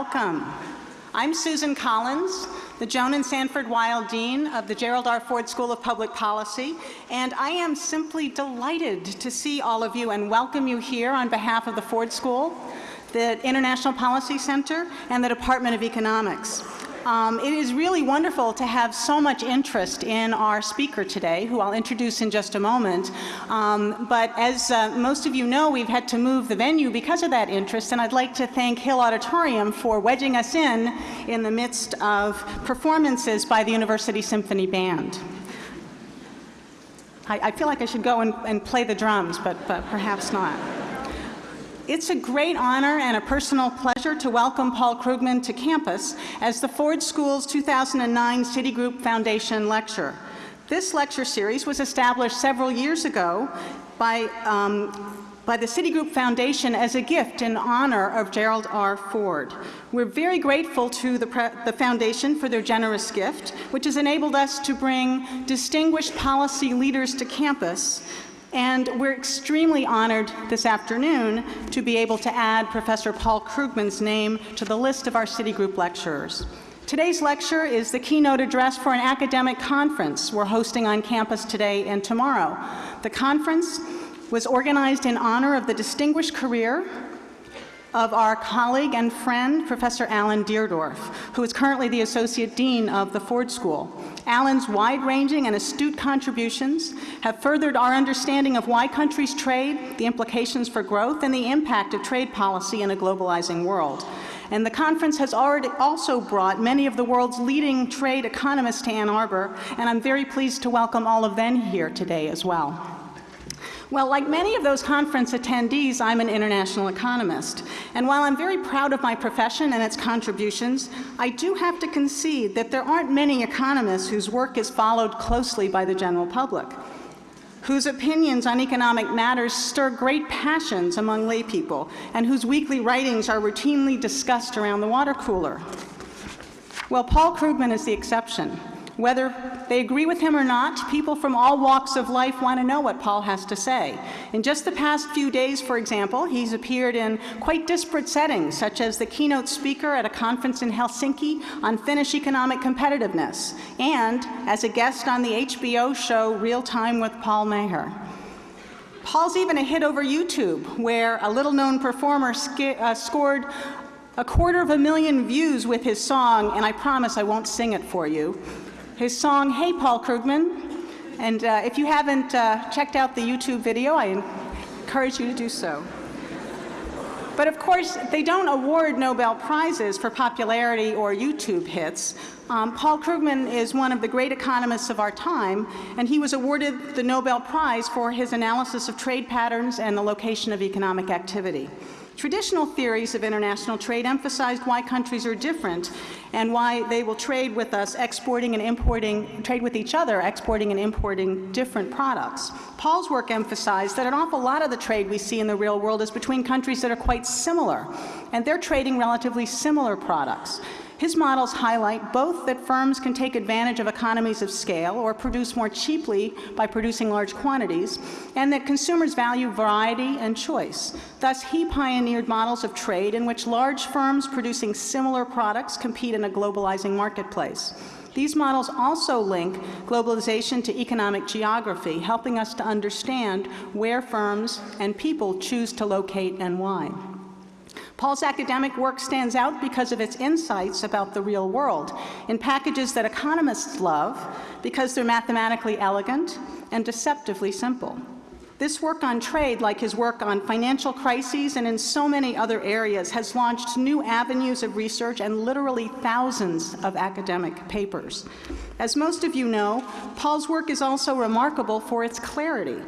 Welcome. I'm Susan Collins, the Joan and Sanford Weill Dean of the Gerald R. Ford School of Public Policy, and I am simply delighted to see all of you and welcome you here on behalf of the Ford School, the International Policy Center, and the Department of Economics. Um, it is really wonderful to have so much interest in our speaker today, who I'll introduce in just a moment. Um, but as uh, most of you know, we've had to move the venue because of that interest, and I'd like to thank Hill Auditorium for wedging us in in the midst of performances by the University Symphony Band. I, I feel like I should go and, and play the drums, but, but perhaps not. It's a great honor and a personal pleasure to welcome Paul Krugman to campus as the Ford School's 2009 Citigroup Foundation Lecture. This lecture series was established several years ago by, um, by the Citigroup Foundation as a gift in honor of Gerald R. Ford. We're very grateful to the, the, Foundation for their generous gift, which has enabled us to bring distinguished policy leaders to campus and we're extremely honored this afternoon to be able to add Professor Paul Krugman's name to the list of our Citigroup lecturers. Today's lecture is the keynote address for an academic conference we're hosting on campus today and tomorrow. The conference was organized in honor of the distinguished career of our colleague and friend, Professor Alan Deardorff, who is currently the Associate Dean of the Ford School. Alan's wide-ranging and astute contributions have furthered our understanding of why countries trade, the implications for growth, and the impact of trade policy in a globalizing world. And the conference has already also brought many of the world's leading trade economists to Ann Arbor, and I'm very pleased to welcome all of them here today as well. Well, like many of those conference attendees, I'm an international economist. And while I'm very proud of my profession and its contributions, I do have to concede that there aren't many economists whose work is followed closely by the general public, whose opinions on economic matters stir great passions among laypeople, and whose weekly writings are routinely discussed around the water cooler. Well, Paul Krugman is the exception. Whether they agree with him or not, people from all walks of life want to know what Paul has to say. In just the past few days, for example, he's appeared in quite disparate settings, such as the keynote speaker at a conference in Helsinki on Finnish economic competitiveness, and as a guest on the HBO show Real Time with Paul Maher. Paul's even a hit over YouTube, where a little-known performer uh, scored a quarter of a million views with his song, and I promise I won't sing it for you, his song, Hey Paul Krugman. And uh, if you haven't uh, checked out the YouTube video, I encourage you to do so. But of course, they don't award Nobel Prizes for popularity or YouTube hits. Um, Paul Krugman is one of the great economists of our time, and he was awarded the Nobel Prize for his analysis of trade patterns and the location of economic activity. Traditional theories of international trade emphasized why countries are different and why they will trade with us exporting and importing, trade with each other, exporting and importing different products. Paul's work emphasized that an awful lot of the trade we see in the real world is between countries that are quite similar, and they're trading relatively similar products. His models highlight both that firms can take advantage of economies of scale or produce more cheaply by producing large quantities, and that consumers value variety and choice. Thus, he pioneered models of trade in which large firms producing similar products compete in a globalizing marketplace. These models also link globalization to economic geography, helping us to understand where firms and people choose to locate and why. Paul's academic work stands out because of its insights about the real world in packages that economists love because they're mathematically elegant and deceptively simple. This work on trade, like his work on financial crises and in so many other areas, has launched new avenues of research and literally thousands of academic papers. As most of you know, Paul's work is also remarkable for its clarity.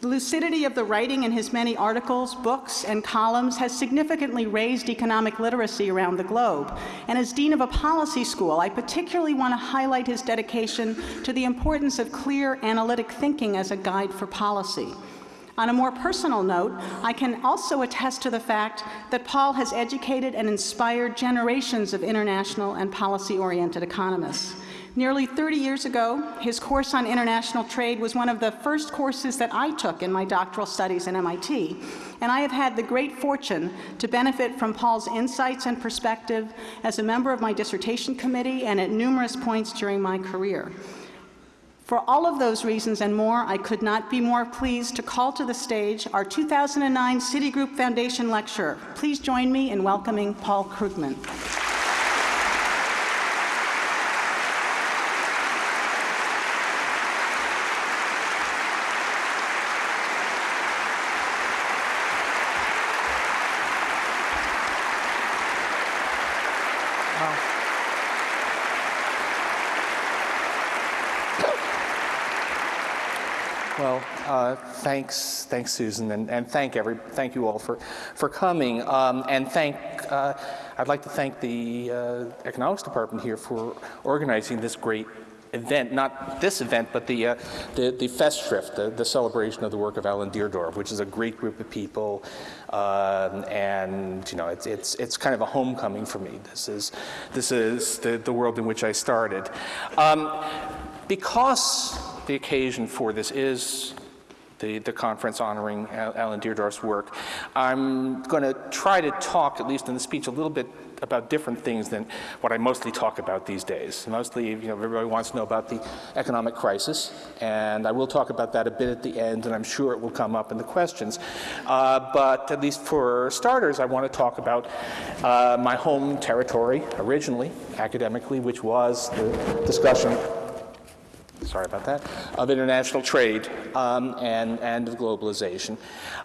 The lucidity of the writing in his many articles, books, and columns has significantly raised economic literacy around the globe. And as Dean of a policy school, I particularly want to highlight his dedication to the importance of clear analytic thinking as a guide for policy. On a more personal note, I can also attest to the fact that Paul has educated and inspired generations of international and policy-oriented economists. Nearly 30 years ago, his course on international trade was one of the first courses that I took in my doctoral studies at MIT, and I have had the great fortune to benefit from Paul's insights and perspective as a member of my dissertation committee and at numerous points during my career. For all of those reasons and more, I could not be more pleased to call to the stage our 2009 Citigroup Foundation Lecturer. Please join me in welcoming Paul Krugman. Well, uh, thanks, thanks, Susan, and, and, thank every, thank you all for, for coming. Um, and thank, uh, I'd like to thank the uh, economics department here for organizing this great event, not this event, but the, uh, the, the Festschrift, the, the, celebration of the work of Alan Deardorff, which is a great group of people. Um, and, you know, it's, it's, it's kind of a homecoming for me. This is, this is the, the world in which I started. Um, because the occasion for this is the, the conference honoring Alan Deardorff's work. I'm going to try to talk, at least in the speech, a little bit about different things than what I mostly talk about these days. Mostly, you know, everybody wants to know about the economic crisis, and I will talk about that a bit at the end, and I'm sure it will come up in the questions. Uh, but at least for starters, I want to talk about uh, my home territory, originally, academically, which was the discussion sorry about that, of international trade um, and, and of globalization.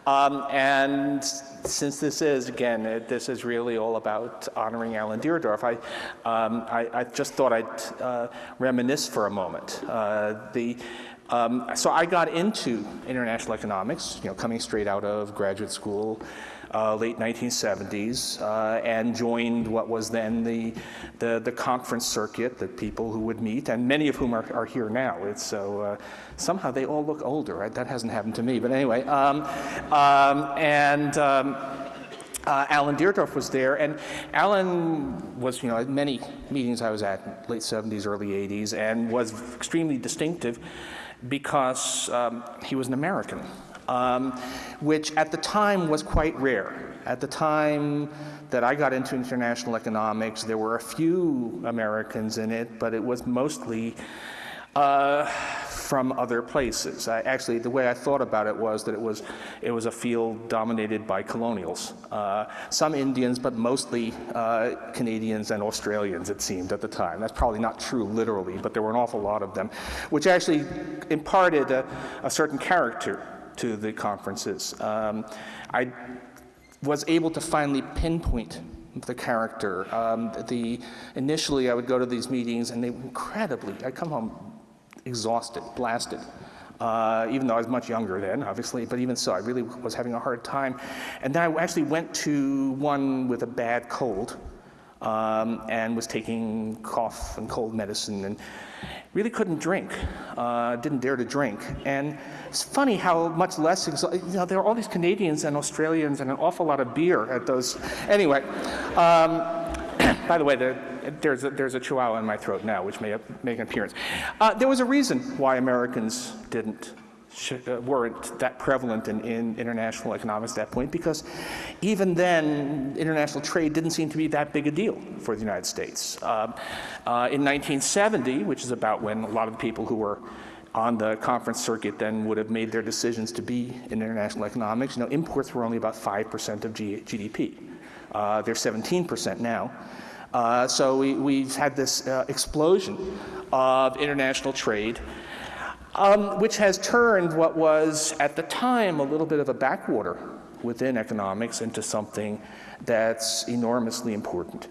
Um, and since this is, again, it, this is really all about honoring Alan Deardorff, I, um, I, I, just thought I'd uh, reminisce for a moment. Uh, the, um, so I got into international economics, you know, coming straight out of graduate school uh, late 1970s uh, and joined what was then the, the, the, conference circuit, the people who would meet, and many of whom are, are here now. It's so uh, somehow they all look older. That hasn't happened to me, but anyway. Um, um, and um, uh, Alan Deardorff was there, and Alan was, you know, at many meetings I was at, late 70s, early 80s, and was extremely distinctive because um, he was an American um, which at the time was quite rare. At the time that I got into international economics, there were a few Americans in it, but it was mostly uh, from other places. I, actually, the way I thought about it was that it was, it was a field dominated by colonials. Uh, some Indians, but mostly uh, Canadians and Australians, it seemed at the time. That's probably not true literally, but there were an awful lot of them, which actually imparted a, a certain character to the conferences. Um, I was able to finally pinpoint the character. Um, the, initially, I would go to these meetings and they were incredibly, I'd come home exhausted, blasted. Uh, even though I was much younger then, obviously, but even so, I really was having a hard time. And then I actually went to one with a bad cold um, and was taking cough and cold medicine and really couldn't drink, uh, didn't dare to drink. And it's funny how much less, you know, there are all these Canadians and Australians and an awful lot of beer at those. Anyway, um, by the way, the, there's, a, there's a chihuahua in my throat now, which may make an appearance. Uh, there was a reason why Americans didn't weren't that prevalent in, in, international economics at that point because even then international trade didn't seem to be that big a deal for the United States. Um, uh, in 1970, which is about when a lot of the people who were on the conference circuit then would have made their decisions to be in international economics, you know, imports were only about 5% of G GDP. Uh, they're 17% now. Uh, so we, have had this uh, explosion of international trade um, which has turned what was at the time a little bit of a backwater within economics into something that's enormously important.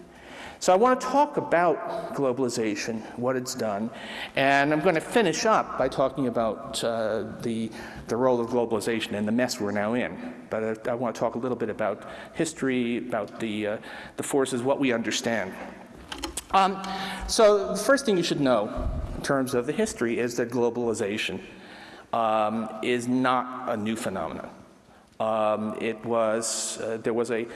So I want to talk about globalization, what it's done, and I'm going to finish up by talking about uh, the, the role of globalization and the mess we're now in. But I, I want to talk a little bit about history, about the, uh, the forces, what we understand. Um, so the first thing you should know terms of the history is that globalization um, is not a new phenomenon. Um, it was, uh, there was a,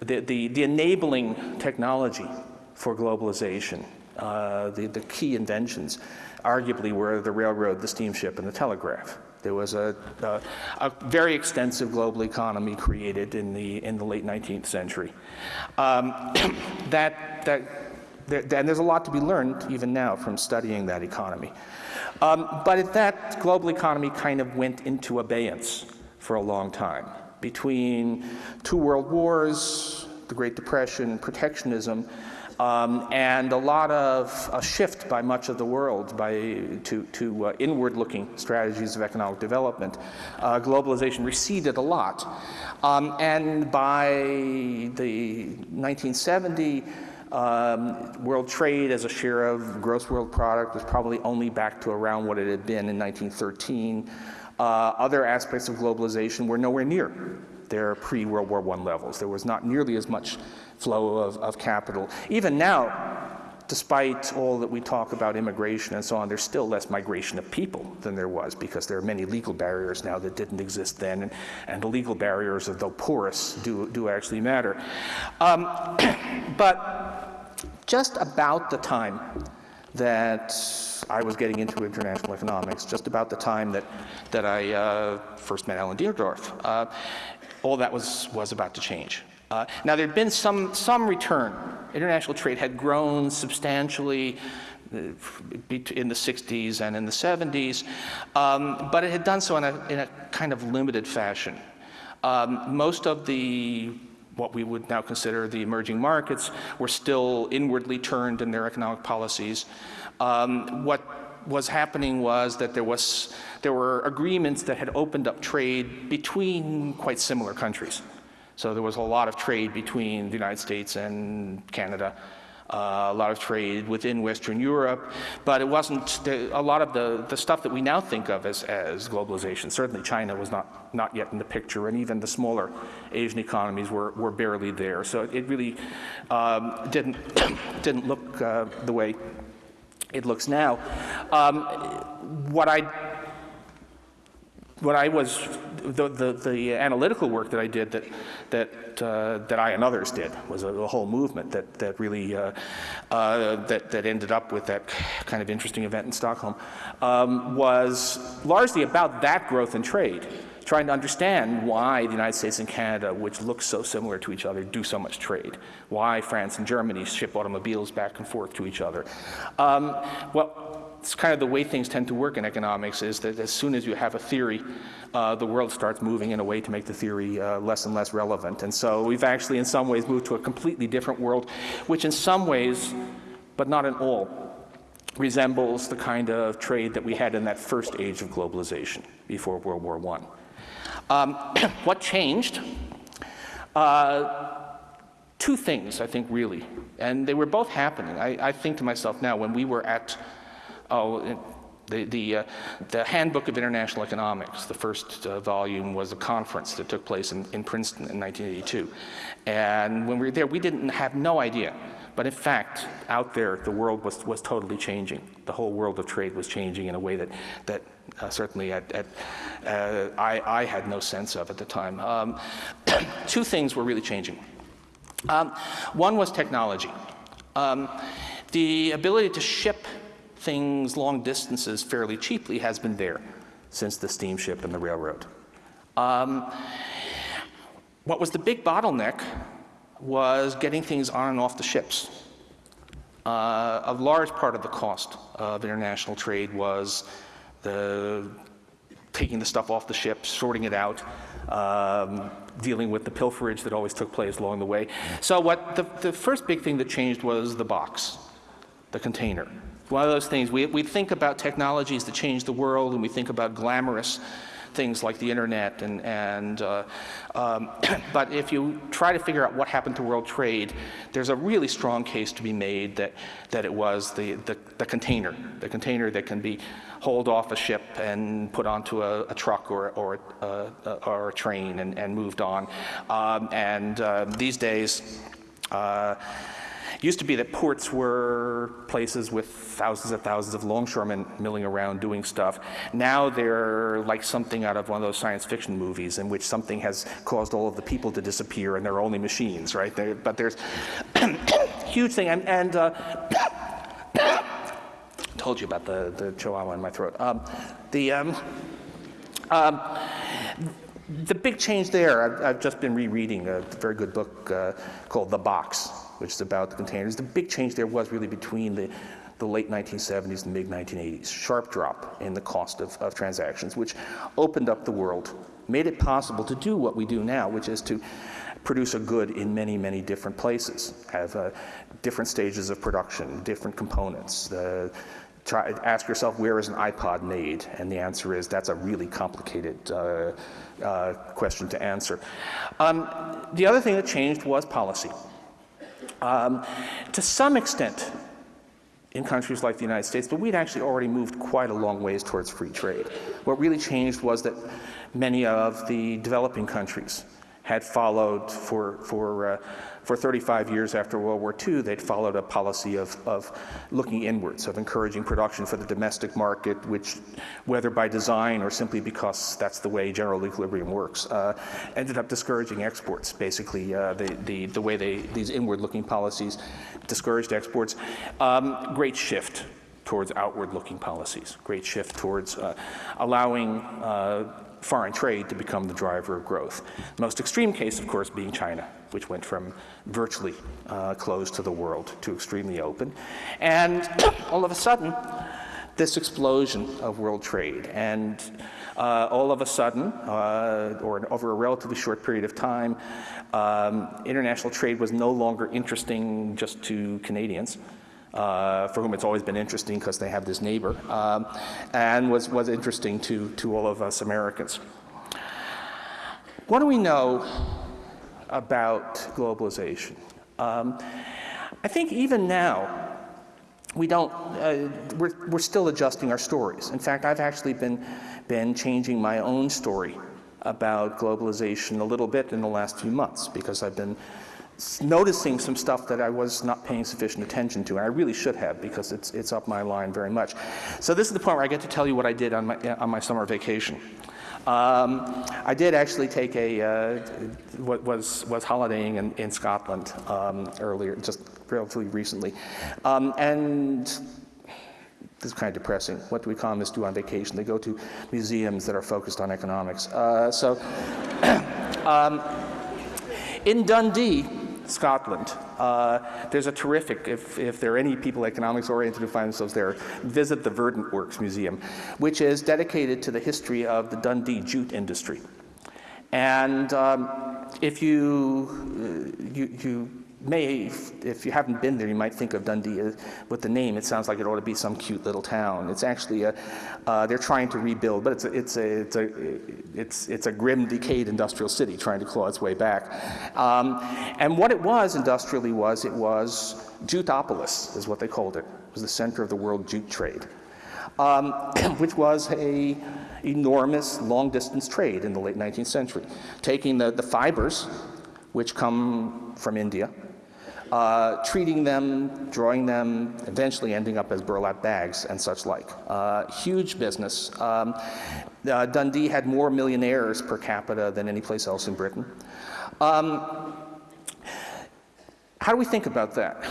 the, the, the, enabling technology for globalization Uh, the, the key inventions arguably were the railroad, the steamship, and the telegraph. There was a, a, a, very extensive global economy created in the, in the late 19th century. Um, that, that, there, and there's a lot to be learned even now from studying that economy. Um, but that global economy kind of went into abeyance for a long time. Between two world wars, the Great Depression, protectionism, um, and a lot of a shift by much of the world by, to, to uh, inward-looking strategies of economic development. Uh, globalization receded a lot. Um, and by the 1970, um, world trade as a share of gross world product was probably only back to around what it had been in 1913. Uh, other aspects of globalization were nowhere near their pre-World War I levels. There was not nearly as much flow of, of capital. Even now, despite all that we talk about immigration and so on, there's still less migration of people than there was because there are many legal barriers now that didn't exist then, and, and the legal barriers, though porous, do, do actually matter. Um, but just about the time that I was getting into international economics, just about the time that, that I uh, first met Alan Deardorff, uh, all that was, was about to change. Uh, now, there had been some, some return. International trade had grown substantially uh, in the 60s and in the 70s, um, but it had done so in a, in a kind of limited fashion. Um, most of the what we would now consider the emerging markets were still inwardly turned in their economic policies. Um, what was happening was that there was there were agreements that had opened up trade between quite similar countries. So there was a lot of trade between the United States and Canada, uh, a lot of trade within Western Europe, but it wasn't the, a lot of the, the stuff that we now think of as, as globalization. Certainly China was not, not yet in the picture, and even the smaller Asian economies were, were barely there. So it really um, didn't, didn't look uh, the way it looks now. Um, what I what I was, the, the, the, analytical work that I did that, that, uh, that I and others did was a, a whole movement that, that really, uh, uh, that, that ended up with that kind of interesting event in Stockholm, um, was largely about that growth in trade, trying to understand why the United States and Canada, which look so similar to each other, do so much trade, why France and Germany ship automobiles back and forth to each other. Um, well, it's kind of the way things tend to work in economics is that as soon as you have a theory, uh, the world starts moving in a way to make the theory uh, less and less relevant. And so we've actually in some ways moved to a completely different world, which in some ways, but not in all, resembles the kind of trade that we had in that first age of globalization before World War I. Um, what changed? Uh, two things, I think, really, and they were both happening. I, I think to myself now, when we were at oh, the, the, uh, the, Handbook of International Economics, the first uh, volume was a conference that took place in, in, Princeton in 1982. And when we were there, we didn't have no idea. But in fact, out there, the world was, was totally changing. The whole world of trade was changing in a way that, that uh, certainly at, at, uh, I, I, had no sense of at the time. Um, two things were really changing. Um, one was technology. Um, the ability to ship things long distances fairly cheaply has been there since the steamship and the railroad. Um, what was the big bottleneck was getting things on and off the ships. Uh, a large part of the cost of international trade was the taking the stuff off the ship, sorting it out, um, dealing with the pilferage that always took place along the way. So what the, the first big thing that changed was the box, the container one of those things, we, we think about technologies that change the world and we think about glamorous things like the internet and, and uh, um, but if you try to figure out what happened to world trade, there's a really strong case to be made that, that it was the, the, the container, the container that can be hauled off a ship and put onto a, a truck or, or, uh, or a train and, and moved on. Um, and uh, these days, uh, it used to be that ports were places with thousands and thousands of longshoremen milling around doing stuff. Now they're like something out of one of those science fiction movies in which something has caused all of the people to disappear and they're only machines, right? They're, but there's huge thing, and, and uh, told you about the, the chihuahua in my throat. Um, the, um, um, the big change there, I've, I've, just been rereading a very good book uh, called The Box, which is about the containers. The big change there was really between the, the late 1970s and mid 1980s. Sharp drop in the cost of, of transactions, which opened up the world, made it possible to do what we do now, which is to produce a good in many, many different places, have uh, different stages of production, different components. Uh, try, ask yourself, where is an iPod made? And the answer is, that's a really complicated uh, uh, question to answer. Um, the other thing that changed was policy. Um, to some extent, in countries like the United States, but we'd actually already moved quite a long ways towards free trade. What really changed was that many of the developing countries had followed for, for, uh, for 35 years after World War II, they'd followed a policy of, of looking inwards, of encouraging production for the domestic market, which, whether by design or simply because that's the way general equilibrium works, uh, ended up discouraging exports. Basically, uh, the, the, the way they, these inward-looking policies discouraged exports. Um, great shift towards outward-looking policies. Great shift towards uh, allowing uh, foreign trade to become the driver of growth. The most extreme case, of course, being China, which went from virtually uh, closed to the world to extremely open. And all of a sudden, this explosion of world trade. And uh, all of a sudden, uh, or over a relatively short period of time, um, international trade was no longer interesting just to Canadians uh, for whom it's always been interesting because they have this neighbor, um, and was, was interesting to, to all of us Americans. What do we know about globalization? Um, I think even now, we don't, uh, we're, we're still adjusting our stories. In fact, I've actually been, been changing my own story about globalization a little bit in the last few months because I've been noticing some stuff that I was not paying sufficient attention to, and I really should have because it's, it's up my line very much. So this is the point where I get to tell you what I did on my, on my summer vacation. Um, I did actually take a, uh, what was, was holidaying in, in Scotland um, earlier, just relatively recently. Um, and this is kind of depressing. What do economists do on vacation? They go to museums that are focused on economics. Uh, so, um, in Dundee, Scotland. Uh, there's a terrific, if, if there are any people economics oriented who find themselves there, visit the Verdant Works Museum, which is dedicated to the history of the Dundee jute industry. And um, if you, uh, you, you may, if you haven't been there, you might think of Dundee with the name. It sounds like it ought to be some cute little town. It's actually a, uh, they're trying to rebuild, but it's a, it's a, it's a, it's, it's a grim, decayed industrial city trying to claw its way back. Um, and what it was industrially was, it was Juteopolis, is what they called it. It was the center of the world jute trade, um, which was a enormous long-distance trade in the late 19th century, taking the, the fibers, which come from India, uh, treating them, drawing them, eventually ending up as burlap bags and such like. Uh, huge business. Um, uh, Dundee had more millionaires per capita than any place else in Britain. Um, how do we think about that?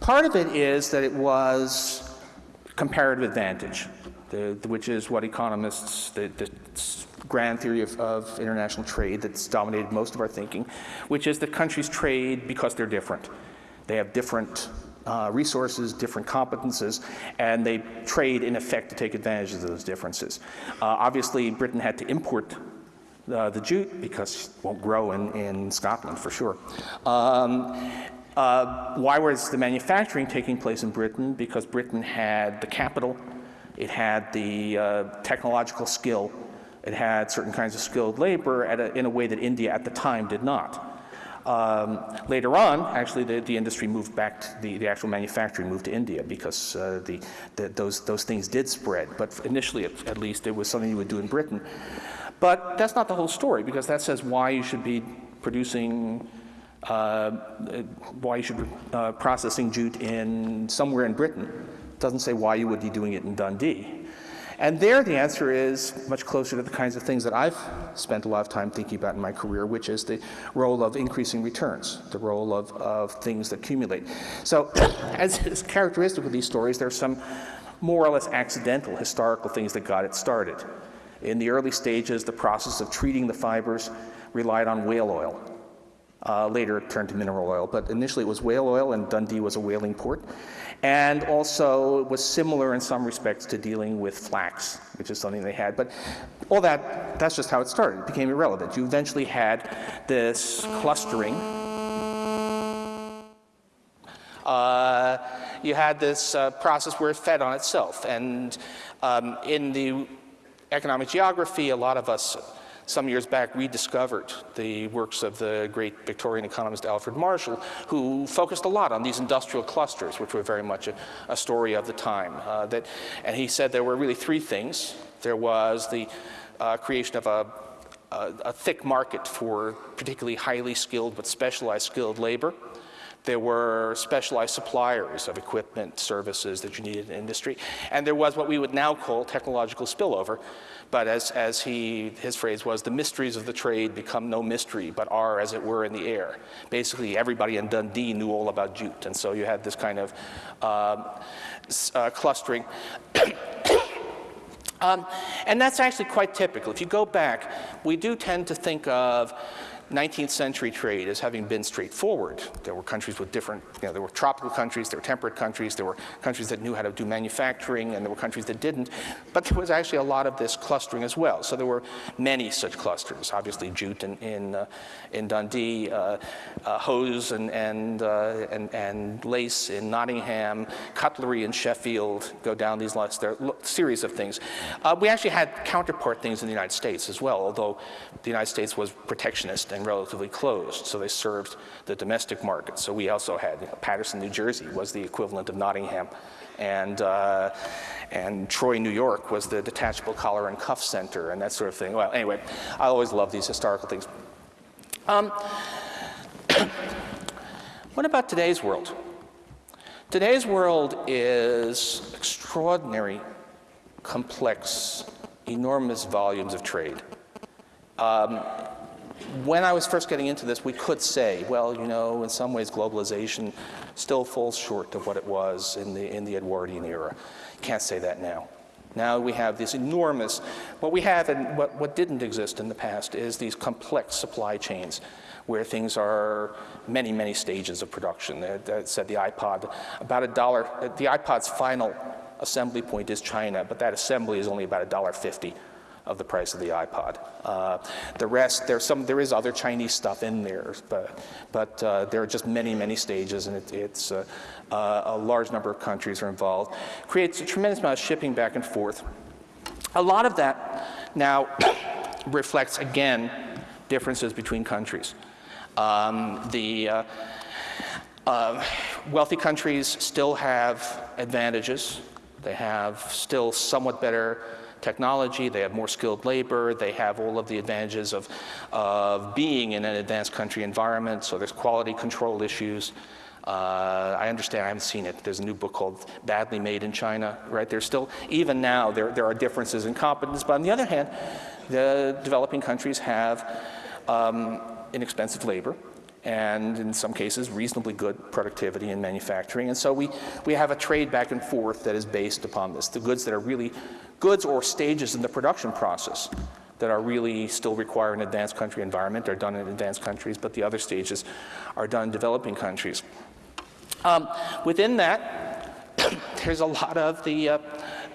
Part of it is that it was comparative advantage, the, the, which is what economists, the, the grand theory of, of, international trade that's dominated most of our thinking, which is that countries trade because they're different. They have different uh, resources, different competences, and they trade in effect to take advantage of those differences. Uh, obviously, Britain had to import uh, the jute because it won't grow in, in Scotland for sure. Um, uh, why was the manufacturing taking place in Britain? Because Britain had the capital, it had the uh, technological skill it had certain kinds of skilled labor a, in a way that India at the time did not. Um, later on, actually, the, the, industry moved back, to the, the actual manufacturing moved to India because uh, the, the, those, those things did spread. But initially, at, at, least, it was something you would do in Britain. But that's not the whole story because that says why you should be producing, uh, why you should be uh, processing jute in somewhere in Britain. It doesn't say why you would be doing it in Dundee. And there the answer is much closer to the kinds of things that I've spent a lot of time thinking about in my career, which is the role of increasing returns, the role of, of things that accumulate. So as is characteristic of these stories, there are some more or less accidental historical things that got it started. In the early stages, the process of treating the fibers relied on whale oil. Uh, later turned to mineral oil, but initially it was whale oil and Dundee was a whaling port. And also it was similar in some respects to dealing with flax, which is something they had. But all that, that's just how it started. It became irrelevant. You eventually had this clustering. Uh, you had this uh, process where it fed on itself. And um, in the economic geography, a lot of us some years back we rediscovered the works of the great Victorian economist Alfred Marshall, who focused a lot on these industrial clusters, which were very much a, a story of the time. Uh, that, and he said there were really three things. There was the uh, creation of a, a, a thick market for particularly highly skilled but specialized skilled labor. There were specialized suppliers of equipment, services that you needed in industry. And there was what we would now call technological spillover. But as, as he, his phrase was, the mysteries of the trade become no mystery, but are, as it were, in the air. Basically, everybody in Dundee knew all about jute. And so you had this kind of um, uh, clustering. um, and that's actually quite typical. If you go back, we do tend to think of 19th century trade as having been straightforward. There were countries with different, you know, there were tropical countries, there were temperate countries, there were countries that knew how to do manufacturing, and there were countries that didn't. But there was actually a lot of this clustering as well. So there were many such clusters. Obviously, jute in, in, uh, in Dundee, uh, uh, hose and, and, uh, and, and lace in Nottingham, cutlery in Sheffield, go down these lists. There are series of things. Uh, we actually had counterpart things in the United States as well, although the United States was protectionist and relatively closed, so they served the domestic market. So we also had, you know, Paterson, New Jersey was the equivalent of Nottingham, and, uh, and Troy, New York was the detachable collar and cuff center and that sort of thing. Well, anyway, I always love these historical things. Um, what about today's world? Today's world is extraordinary, complex, enormous volumes of trade. Um, when I was first getting into this, we could say, well, you know, in some ways globalization still falls short of what it was in the, in the Edwardian era. Can't say that now. Now we have this enormous, what we have and what, what didn't exist in the past is these complex supply chains where things are many, many stages of production. That said the iPod, about a dollar, the iPod's final assembly point is China, but that assembly is only about a dollar fifty of the price of the iPod. Uh, the rest, there's some, there is other Chinese stuff in there, but, but uh, there are just many, many stages, and it, it's uh, uh a large number of countries are involved. Creates a tremendous amount of shipping back and forth. A lot of that now reflects, again, differences between countries. Um, the uh, uh, wealthy countries still have advantages. They have still somewhat better technology, they have more skilled labor, they have all of the advantages of, of being in an advanced country environment, so there's quality control issues. Uh, I understand, I haven't seen it. There's a new book called Badly Made in China, right? There's still, even now, there, there are differences in competence, but on the other hand, the developing countries have um, inexpensive labor, and in some cases reasonably good productivity in manufacturing. And so we, we have a trade back and forth that is based upon this. The goods that are really goods or stages in the production process that are really still require an advanced country environment are done in advanced countries, but the other stages are done in developing countries. Um, within that, there's a lot of the, uh,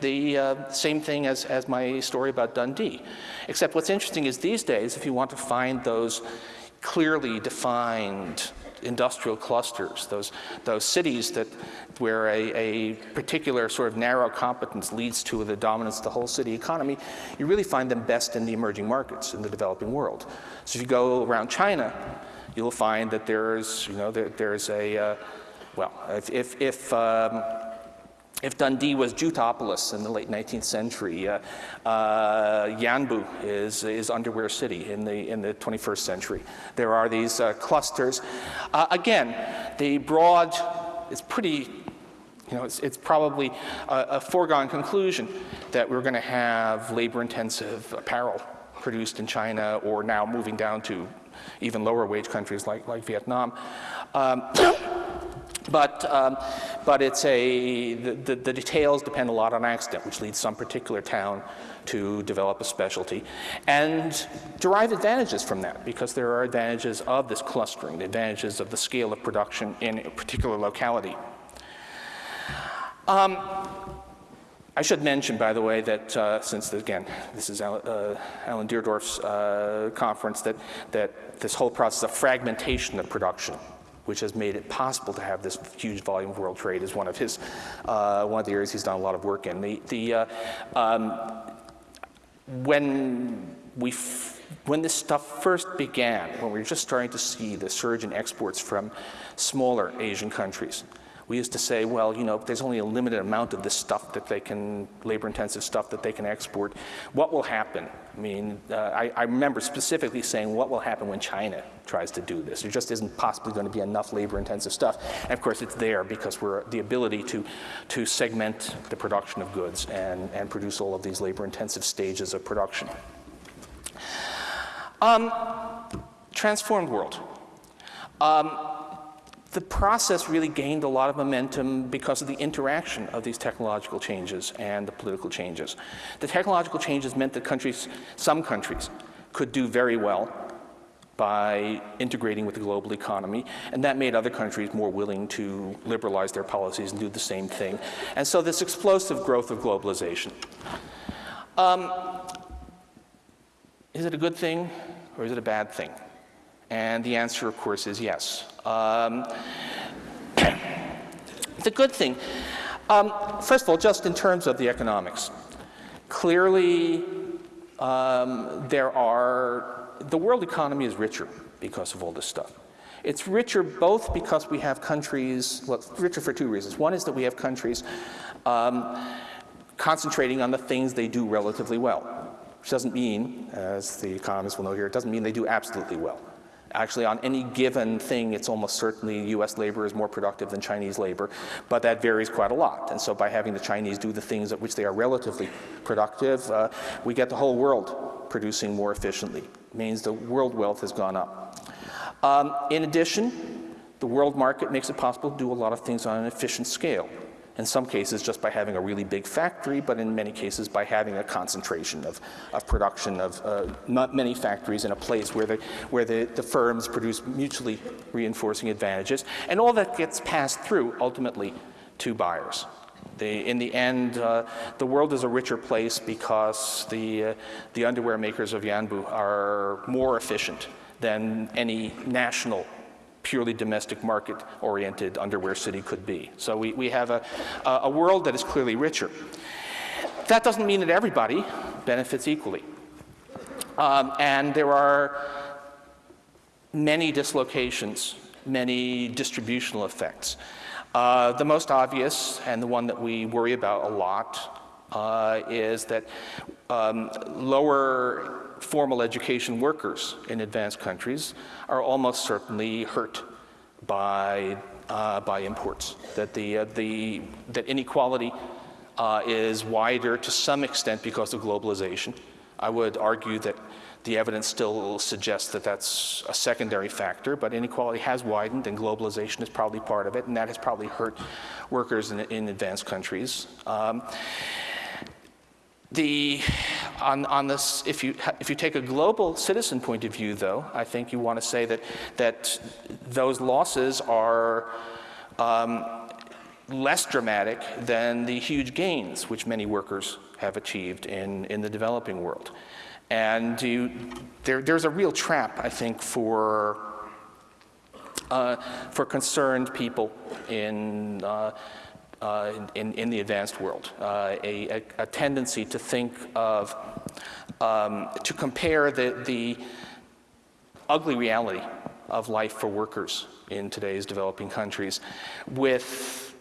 the uh, same thing as, as my story about Dundee. Except what's interesting is these days, if you want to find those clearly defined industrial clusters, those, those cities that, where a, a particular sort of narrow competence leads to the dominance of the whole city economy, you really find them best in the emerging markets in the developing world. So if you go around China, you'll find that there's, you know, there, there's a, uh, well, if, if, if um, if Dundee was Juteopolis in the late 19th century, uh, uh, Yanbu is, is underwear city in the, in the 21st century. There are these uh, clusters. Uh, again, the broad is pretty You know, it's, it's probably a, a foregone conclusion that we're going to have labor-intensive apparel produced in China or now moving down to even lower wage countries like, like Vietnam. Um, but, um, but it's a, the, the, the, details depend a lot on accident, which leads some particular town to develop a specialty and derive advantages from that because there are advantages of this clustering, the advantages of the scale of production in a particular locality. Um, I should mention, by the way, that uh, since, again, this is Alan, uh, Alan Deardorff's uh, conference, that, that this whole process of fragmentation of production, which has made it possible to have this huge volume of world trade, is one of his, uh, one of the areas he's done a lot of work in. The, the, uh, um, when we when this stuff first began, when we were just starting to see the surge in exports from smaller Asian countries, we used to say, well, you know, there's only a limited amount of this stuff that they can, labor-intensive stuff that they can export. What will happen? I mean, uh, I, I, remember specifically saying, what will happen when China tries to do this? There just isn't possibly going to be enough labor-intensive stuff. And of course, it's there because we're the ability to, to segment the production of goods and, and produce all of these labor-intensive stages of production. Um, transformed world. Um, the process really gained a lot of momentum because of the interaction of these technological changes and the political changes. The technological changes meant that countries, some countries, could do very well by integrating with the global economy, and that made other countries more willing to liberalize their policies and do the same thing. And so this explosive growth of globalization. Um, is it a good thing or is it a bad thing? And the answer, of course, is yes. Um, the good thing, um, first of all, just in terms of the economics, clearly um, there are, the world economy is richer because of all this stuff. It's richer both because we have countries, well, richer for two reasons. One is that we have countries um, concentrating on the things they do relatively well, which doesn't mean, as the economists will know here, it doesn't mean they do absolutely well. Actually, on any given thing, it's almost certainly US labor is more productive than Chinese labor, but that varies quite a lot. And so by having the Chinese do the things at which they are relatively productive, uh, we get the whole world producing more efficiently. It means the world wealth has gone up. Um, in addition, the world market makes it possible to do a lot of things on an efficient scale in some cases just by having a really big factory, but in many cases by having a concentration of, of production of uh, not many factories in a place where, the, where the, the firms produce mutually reinforcing advantages. And all that gets passed through ultimately to buyers. The, in the end, uh, the world is a richer place because the, uh, the underwear makers of Yanbu are more efficient than any national purely domestic market oriented underwear city could be. So we, we have a, a world that is clearly richer. That doesn't mean that everybody benefits equally. Um, and there are many dislocations, many distributional effects. Uh, the most obvious, and the one that we worry about a lot, uh, is that um, lower formal education workers in advanced countries are almost certainly hurt by, uh, by imports, that, the, uh, the, that inequality uh, is wider to some extent because of globalization. I would argue that the evidence still suggests that that's a secondary factor, but inequality has widened and globalization is probably part of it, and that has probably hurt workers in, in advanced countries. Um, the, on, on this, if you, if you take a global citizen point of view, though, I think you want to say that, that those losses are um, less dramatic than the huge gains which many workers have achieved in, in the developing world. And you, there, there's a real trap, I think, for, uh, for concerned people in uh, uh, in, in, the advanced world, uh, a, a, tendency to think of, um, to compare the, the ugly reality of life for workers in today's developing countries with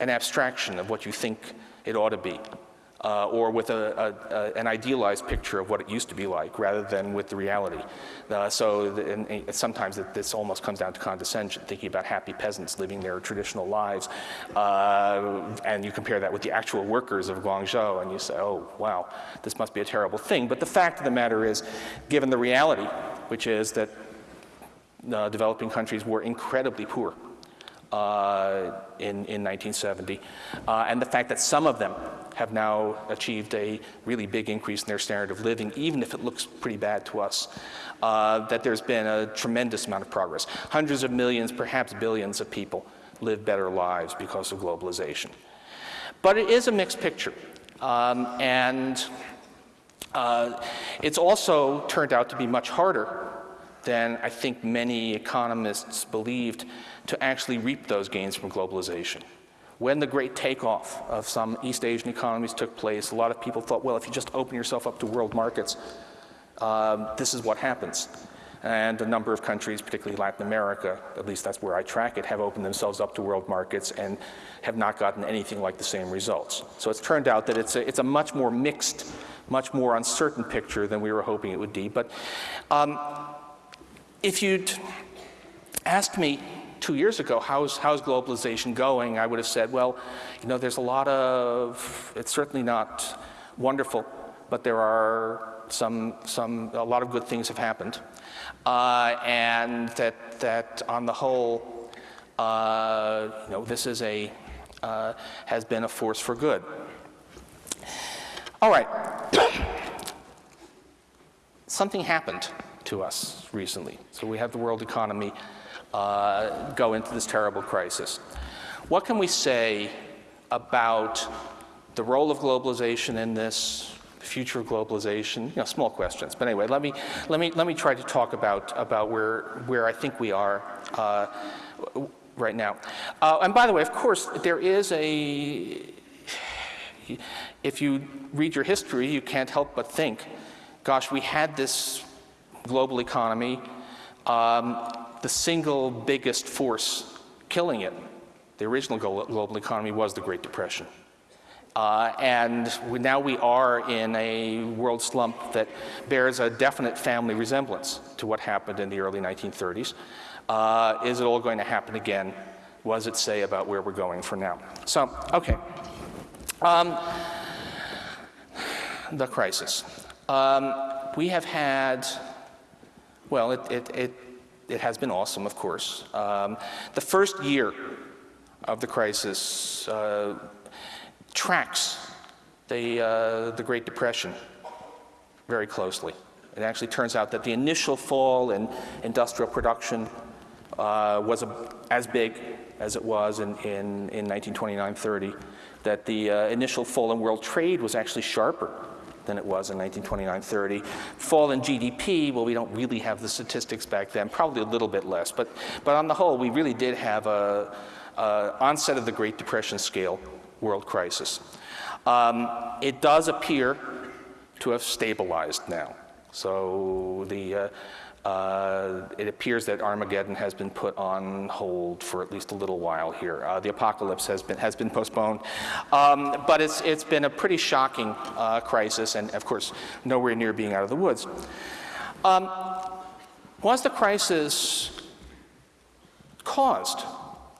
an abstraction of what you think it ought to be. Uh, or with a, a, a, an idealized picture of what it used to be like rather than with the reality. Uh, so the, and, and sometimes it, this almost comes down to condescension, thinking about happy peasants living their traditional lives. Uh, and you compare that with the actual workers of Guangzhou and you say, oh, wow, this must be a terrible thing. But the fact of the matter is, given the reality, which is that uh, developing countries were incredibly poor uh, in, in 1970, uh, and the fact that some of them have now achieved a really big increase in their standard of living, even if it looks pretty bad to us, uh, that there's been a tremendous amount of progress. Hundreds of millions, perhaps billions of people live better lives because of globalization. But it is a mixed picture. Um, and uh, it's also turned out to be much harder than I think many economists believed to actually reap those gains from globalization. When the great takeoff of some East Asian economies took place, a lot of people thought, well, if you just open yourself up to world markets, um, this is what happens. And a number of countries, particularly Latin America, at least that's where I track it, have opened themselves up to world markets and have not gotten anything like the same results. So it's turned out that it's a, it's a much more mixed, much more uncertain picture than we were hoping it would be. But um, if you'd asked me two years ago, how's, how's globalization going? I would have said, well, you know, there's a lot of, it's certainly not wonderful, but there are some, some, a lot of good things have happened. Uh, and that, that on the whole, uh, you know, this is a, uh, has been a force for good. All right. Something happened to us recently. So we have the world economy uh, go into this terrible crisis. What can we say about the role of globalization in this, the future of globalization? You know, small questions. But anyway, let me, let me, let me try to talk about, about where, where I think we are uh, right now. Uh, and by the way, of course, there is a, if you read your history, you can't help but think, gosh, we had this global economy. Um, the single biggest force killing it, the original global economy, was the Great Depression. Uh, and we, now we are in a world slump that bears a definite family resemblance to what happened in the early 1930s. Uh, is it all going to happen again? What does it say about where we're going for now? So, okay. Um, the crisis. Um, we have had, well, it, it, it it has been awesome, of course. Um, the first year of the crisis uh, tracks the, uh, the Great Depression very closely. It actually turns out that the initial fall in industrial production uh, was a, as big as it was in, in, in 1929-30, that the uh, initial fall in world trade was actually sharper than it was in 1929-30. Fall in GDP, well, we don't really have the statistics back then, probably a little bit less. But, but on the whole, we really did have a, a onset of the Great Depression scale world crisis. Um, it does appear to have stabilized now. So the, uh, uh, it appears that Armageddon has been put on hold for at least a little while here. Uh, the apocalypse has been, has been postponed. Um, but it's, it's been a pretty shocking uh, crisis, and of course, nowhere near being out of the woods. Um, was the crisis caused?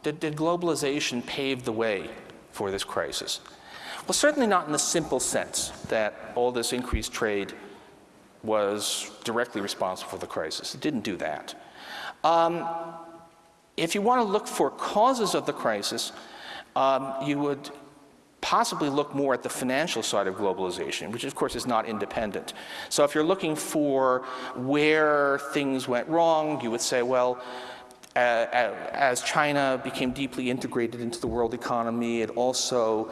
Did, did globalization pave the way for this crisis? Well, certainly not in the simple sense that all this increased trade was directly responsible for the crisis. It didn't do that. Um, if you want to look for causes of the crisis, um, you would possibly look more at the financial side of globalization, which of course is not independent. So if you're looking for where things went wrong, you would say, well, uh, as China became deeply integrated into the world economy, it also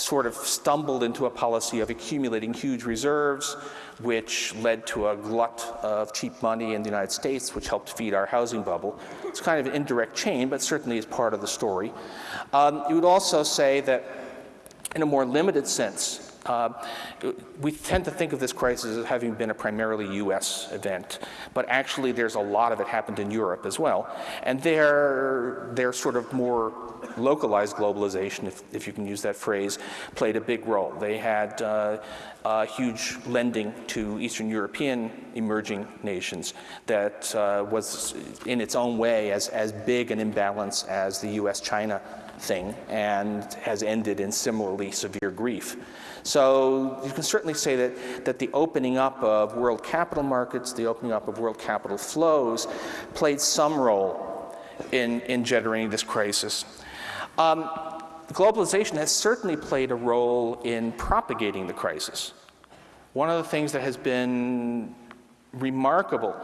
sort of stumbled into a policy of accumulating huge reserves, which led to a glut of cheap money in the United States, which helped feed our housing bubble. It's kind of an indirect chain, but certainly is part of the story. Um, you would also say that in a more limited sense, Uh, we tend to think of this crisis as having been a primarily US event, but actually there's a lot of it happened in Europe as well. And their, their sort of more localized globalization, if, if you can use that phrase, played a big role. They had uh, huge lending to Eastern European emerging nations that uh, was in its own way as, as big an imbalance as the US-China thing and has ended in similarly severe grief. So you can certainly say that, that the opening up of world capital markets, the opening up of world capital flows played some role in, in generating this crisis. Um, globalization has certainly played a role in propagating the crisis. One of the things that has been remarkable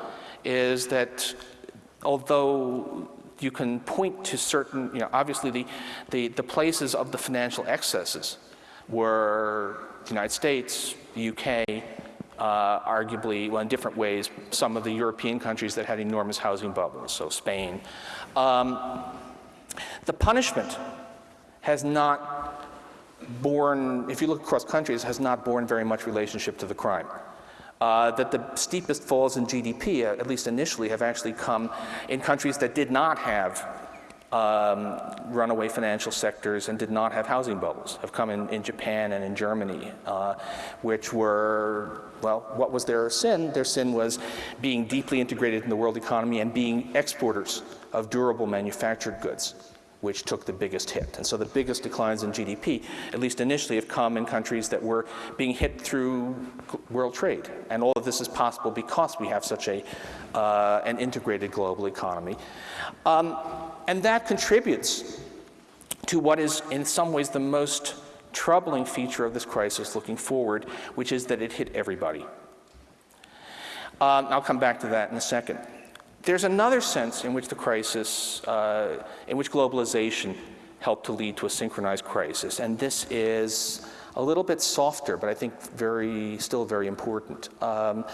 is that although you can point to certain, you know, obviously the, the, the places of the financial excesses were the United States, the UK, uh, arguably, well, in different ways, some of the European countries that had enormous housing bubbles, so Spain. Um, the punishment has not borne, if you look across countries, has not borne very much relationship to the crime. Uh, that the steepest falls in GDP, uh, at least initially, have actually come in countries that did not have um, runaway financial sectors and did not have housing bubbles, have come in, in Japan and in Germany, uh, which were, well, what was their sin? Their sin was being deeply integrated in the world economy and being exporters of durable manufactured goods which took the biggest hit. And so the biggest declines in GDP, at least initially, have come in countries that were being hit through world trade. And all of this is possible because we have such a, uh, an integrated global economy. Um, and that contributes to what is in some ways the most troubling feature of this crisis looking forward, which is that it hit everybody. Um, I'll come back to that in a second. There's another sense in which the crisis, uh, in which globalization helped to lead to a synchronized crisis, and this is a little bit softer, but I think very, still very important. Um,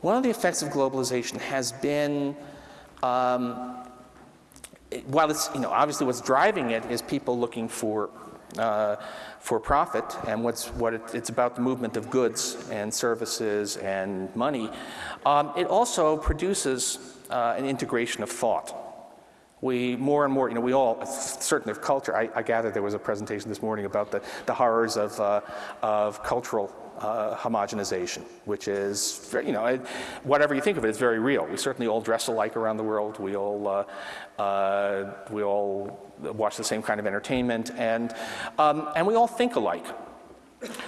one of the effects of globalization has been, um, while it's, you know, obviously what's driving it is people looking for uh, for profit, and what's, what it, it's about the movement of goods and services and money, um, it also produces uh, an integration of thought. We more and more, you know, we all, certainly of culture, I, I gather there was a presentation this morning about the, the horrors of, uh, of cultural uh, homogenization, which is, you know, whatever you think of it, it's very real. We certainly all dress alike around the world. We all, uh, uh, we all watch the same kind of entertainment, and, um, and we all think alike,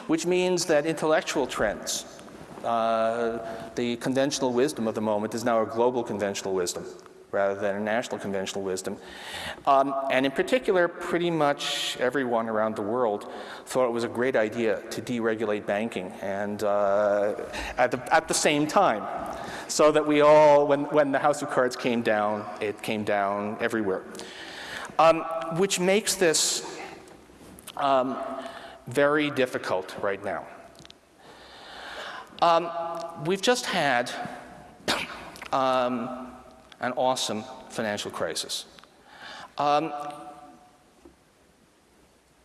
which means that intellectual trends, uh, the conventional wisdom of the moment is now a global conventional wisdom rather than a national conventional wisdom. Um, and in particular, pretty much everyone around the world thought it was a great idea to deregulate banking and uh, at, the, at the same time. So that we all, when, when the House of Cards came down, it came down everywhere. Um, which makes this um, very difficult right now. Um, we've just had um, an awesome financial crisis. Um,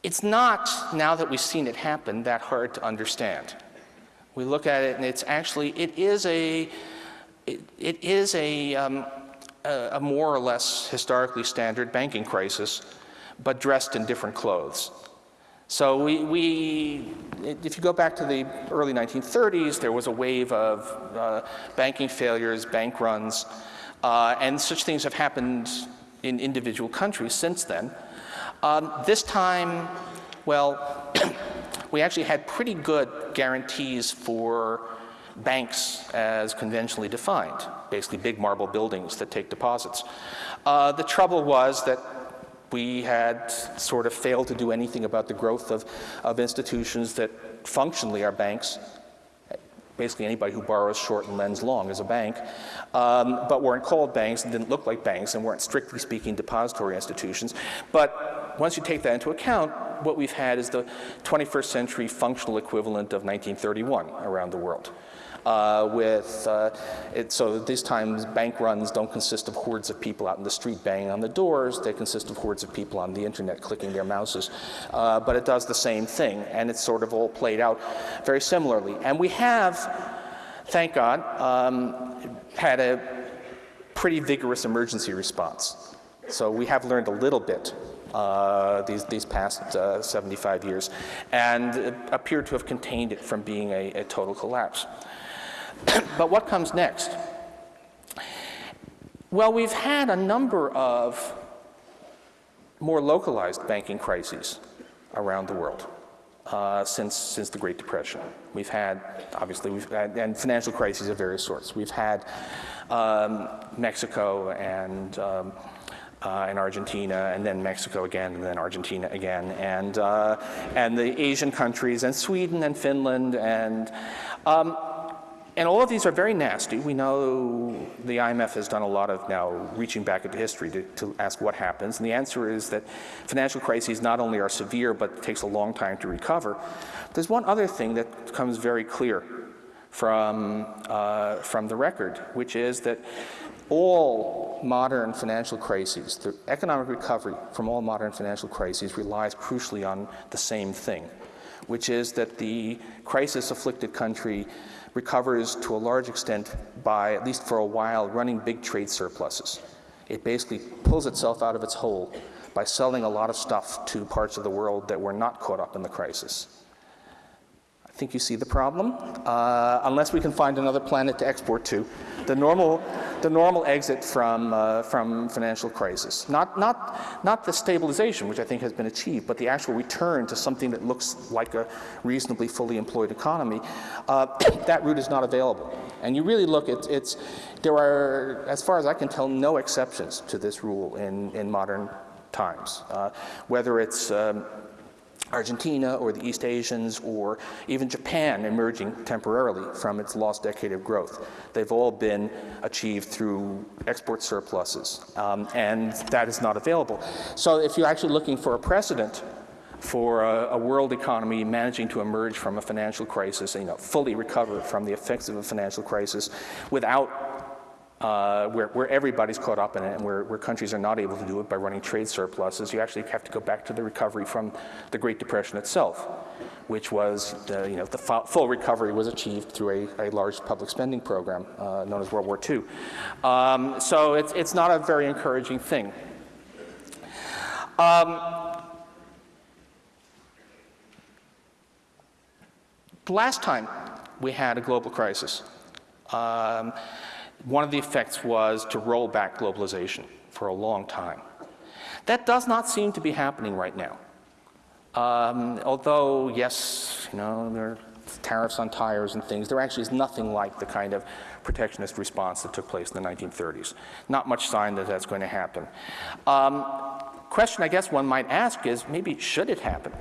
it's not, now that we've seen it happen, that hard to understand. We look at it and it's actually, it is a, it, it is a, um, a, a more or less historically standard banking crisis, but dressed in different clothes. So we, we, if you go back to the early 1930s, there was a wave of uh, banking failures, bank runs, uh, and such things have happened in individual countries since then. Um, this time, well, we actually had pretty good guarantees for banks as conventionally defined, basically big marble buildings that take deposits. Uh, the trouble was that we had sort of failed to do anything about the growth of, of institutions that functionally are banks. Basically anybody who borrows short and lends long is a bank, um, but weren't called banks and didn't look like banks and weren't strictly speaking depository institutions. But once you take that into account, what we've had is the 21st century functional equivalent of 1931 around the world. Uh, with, uh, it, so these times bank runs don't consist of hordes of people out in the street banging on the doors, they consist of hordes of people on the internet clicking their mouses. Uh, but it does the same thing, and it's sort of all played out very similarly. And we have, thank God, um, had a pretty vigorous emergency response. So we have learned a little bit uh, these, these past uh, 75 years and appear to have contained it from being a, a total collapse. but what comes next? Well, we've had a number of more localized banking crises around the world. Uh, since, since the Great Depression. We've had, obviously, we've had, and financial crises of various sorts. We've had um, Mexico and um, uh, and Argentina, and then Mexico again, and then Argentina again, and, uh, and the Asian countries, and Sweden and Finland, and, um, and all of these are very nasty. We know the IMF has done a lot of now reaching back into history to, to ask what happens, and the answer is that financial crises not only are severe, but it takes a long time to recover. There's one other thing that becomes very clear from, uh, from the record, which is that all modern financial crises, the economic recovery from all modern financial crises relies crucially on the same thing, which is that the crisis-afflicted country recovers to a large extent by, at least for a while, running big trade surpluses. It basically pulls itself out of its hole by selling a lot of stuff to parts of the world that were not caught up in the crisis. Think you see the problem. Uh, unless we can find another planet to export to, the normal, the normal exit from, uh, from financial crisis. Not, not, not the stabilization, which I think has been achieved, but the actual return to something that looks like a reasonably fully employed economy. Uh, that route is not available. And you really look at it's, there are, as far as I can tell, no exceptions to this rule in, in modern times. Uh, whether it's um, Argentina or the East Asians or even Japan emerging temporarily from its lost decade of growth. They've all been achieved through export surpluses, um, and that is not available. So if you're actually looking for a precedent for a, a, world economy managing to emerge from a financial crisis, you know, fully recover from the effects of a financial crisis without uh, where, where, everybody's caught up in it and where, where, countries are not able to do it by running trade surpluses, you actually have to go back to the recovery from the Great Depression itself, which was, the, you know, the full recovery was achieved through a, a large public spending program uh, known as World War II. Um, so it's, it's not a very encouraging thing. Um, the last time we had a global crisis, um, one of the effects was to roll back globalization for a long time. That does not seem to be happening right now. Um, although, yes, you know, there are tariffs on tires and things, there actually is nothing like the kind of protectionist response that took place in the 1930s. Not much sign that that's going to happen. Um, question I guess one might ask is, maybe should it happen?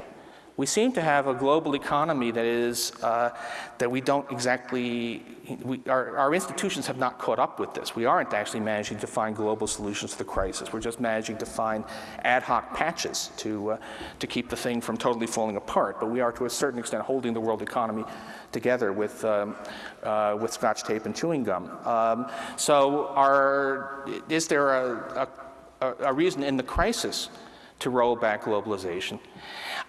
We seem to have a global economy that is, uh, that we don't exactly, we, our, our, institutions have not caught up with this. We aren't actually managing to find global solutions to the crisis. We're just managing to find ad hoc patches to, uh, to keep the thing from totally falling apart. But we are to a certain extent holding the world economy together with, um, uh, with scotch tape and chewing gum. Um, so are, is there a, a, a reason in the crisis to roll back globalization?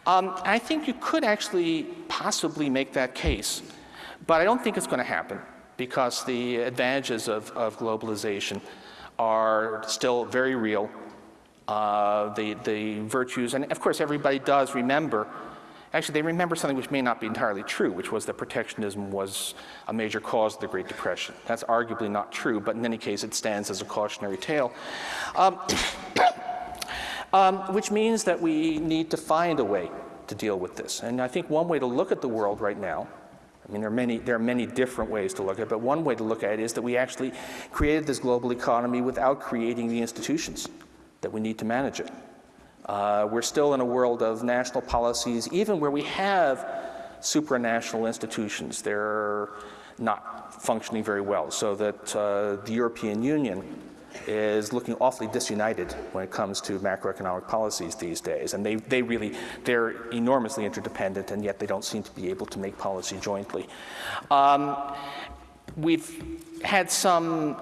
Um, I think you could actually possibly make that case, but I don't think it's going to happen because the advantages of, of globalization are still very real. Uh, the, the virtues, and of course everybody does remember, actually they remember something which may not be entirely true, which was that protectionism was a major cause of the Great Depression. That's arguably not true, but in any case it stands as a cautionary tale. Um, um, which means that we need to find a way to deal with this. And I think one way to look at the world right now, I mean, there are many, there are many different ways to look at it, but one way to look at it is that we actually created this global economy without creating the institutions that we need to manage it. Uh, we're still in a world of national policies, even where we have supranational institutions. They're not functioning very well, so that uh, the European Union is looking awfully disunited when it comes to macroeconomic policies these days. And they, they really, they're enormously interdependent and yet they don't seem to be able to make policy jointly. Um, we've had some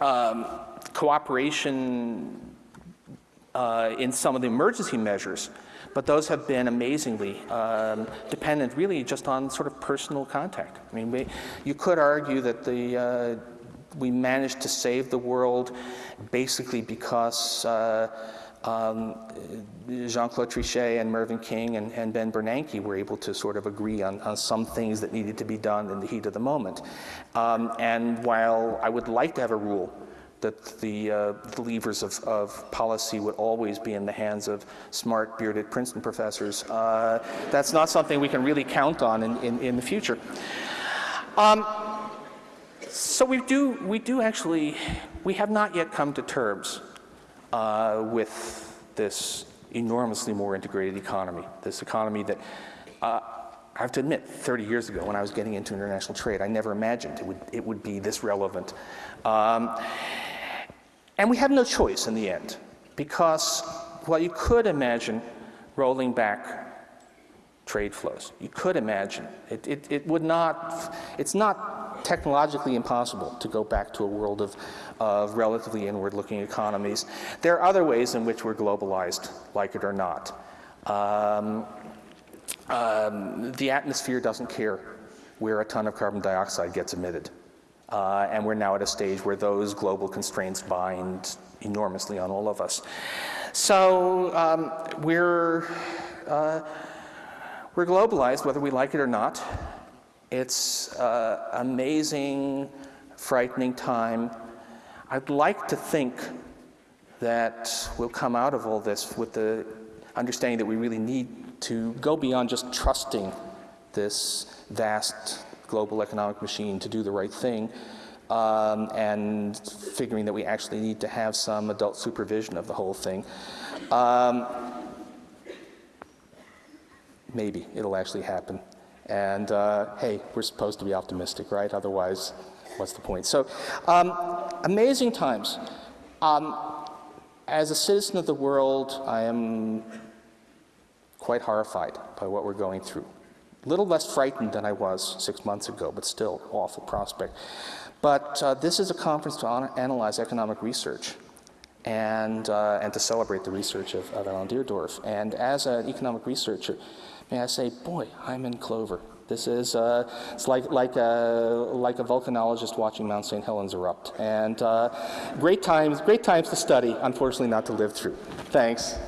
um, cooperation uh, in some of the emergency measures, but those have been amazingly um, dependent really just on sort of personal contact. I mean, we, you could argue that the, uh, we managed to save the world basically because uh, um, Jean-Claude Trichet and Mervyn King and, and, Ben Bernanke were able to sort of agree on, on, some things that needed to be done in the heat of the moment. Um, and while I would like to have a rule that the, uh, the levers of, of, policy would always be in the hands of smart, bearded Princeton professors. Uh, that's not something we can really count on in, in, in the future. Um, so we do, we do actually, we have not yet come to terms uh, with this enormously more integrated economy, this economy that uh, I have to admit, 30 years ago when I was getting into international trade, I never imagined it would, it would be this relevant. Um, and we have no choice in the end, because while you could imagine rolling back trade flows, you could imagine, it, it, it would not, it's not technologically impossible to go back to a world of, of relatively inward-looking economies. There are other ways in which we're globalized, like it or not. Um, um, the atmosphere doesn't care where a ton of carbon dioxide gets emitted. Uh, and we're now at a stage where those global constraints bind enormously on all of us. So um, we're, uh, we're globalized, whether we like it or not. It's uh, amazing, frightening time. I'd like to think that we'll come out of all this with the understanding that we really need to go beyond just trusting this vast global economic machine to do the right thing, um, and figuring that we actually need to have some adult supervision of the whole thing. Um, maybe it'll actually happen. And uh, hey, we're supposed to be optimistic, right? Otherwise, what's the point? So, um, amazing times. Um, as a citizen of the world, I am quite horrified by what we're going through. A little less frightened than I was six months ago, but still awful prospect. But uh, this is a conference to analyze economic research and, uh, and to celebrate the research of, of Alan Deardorff. And as an economic researcher, may I say, boy, I'm in clover. This is uh, it's like like a like a volcanologist watching Mount St. Helens erupt, and uh, great times great times to study. Unfortunately, not to live through. Thanks.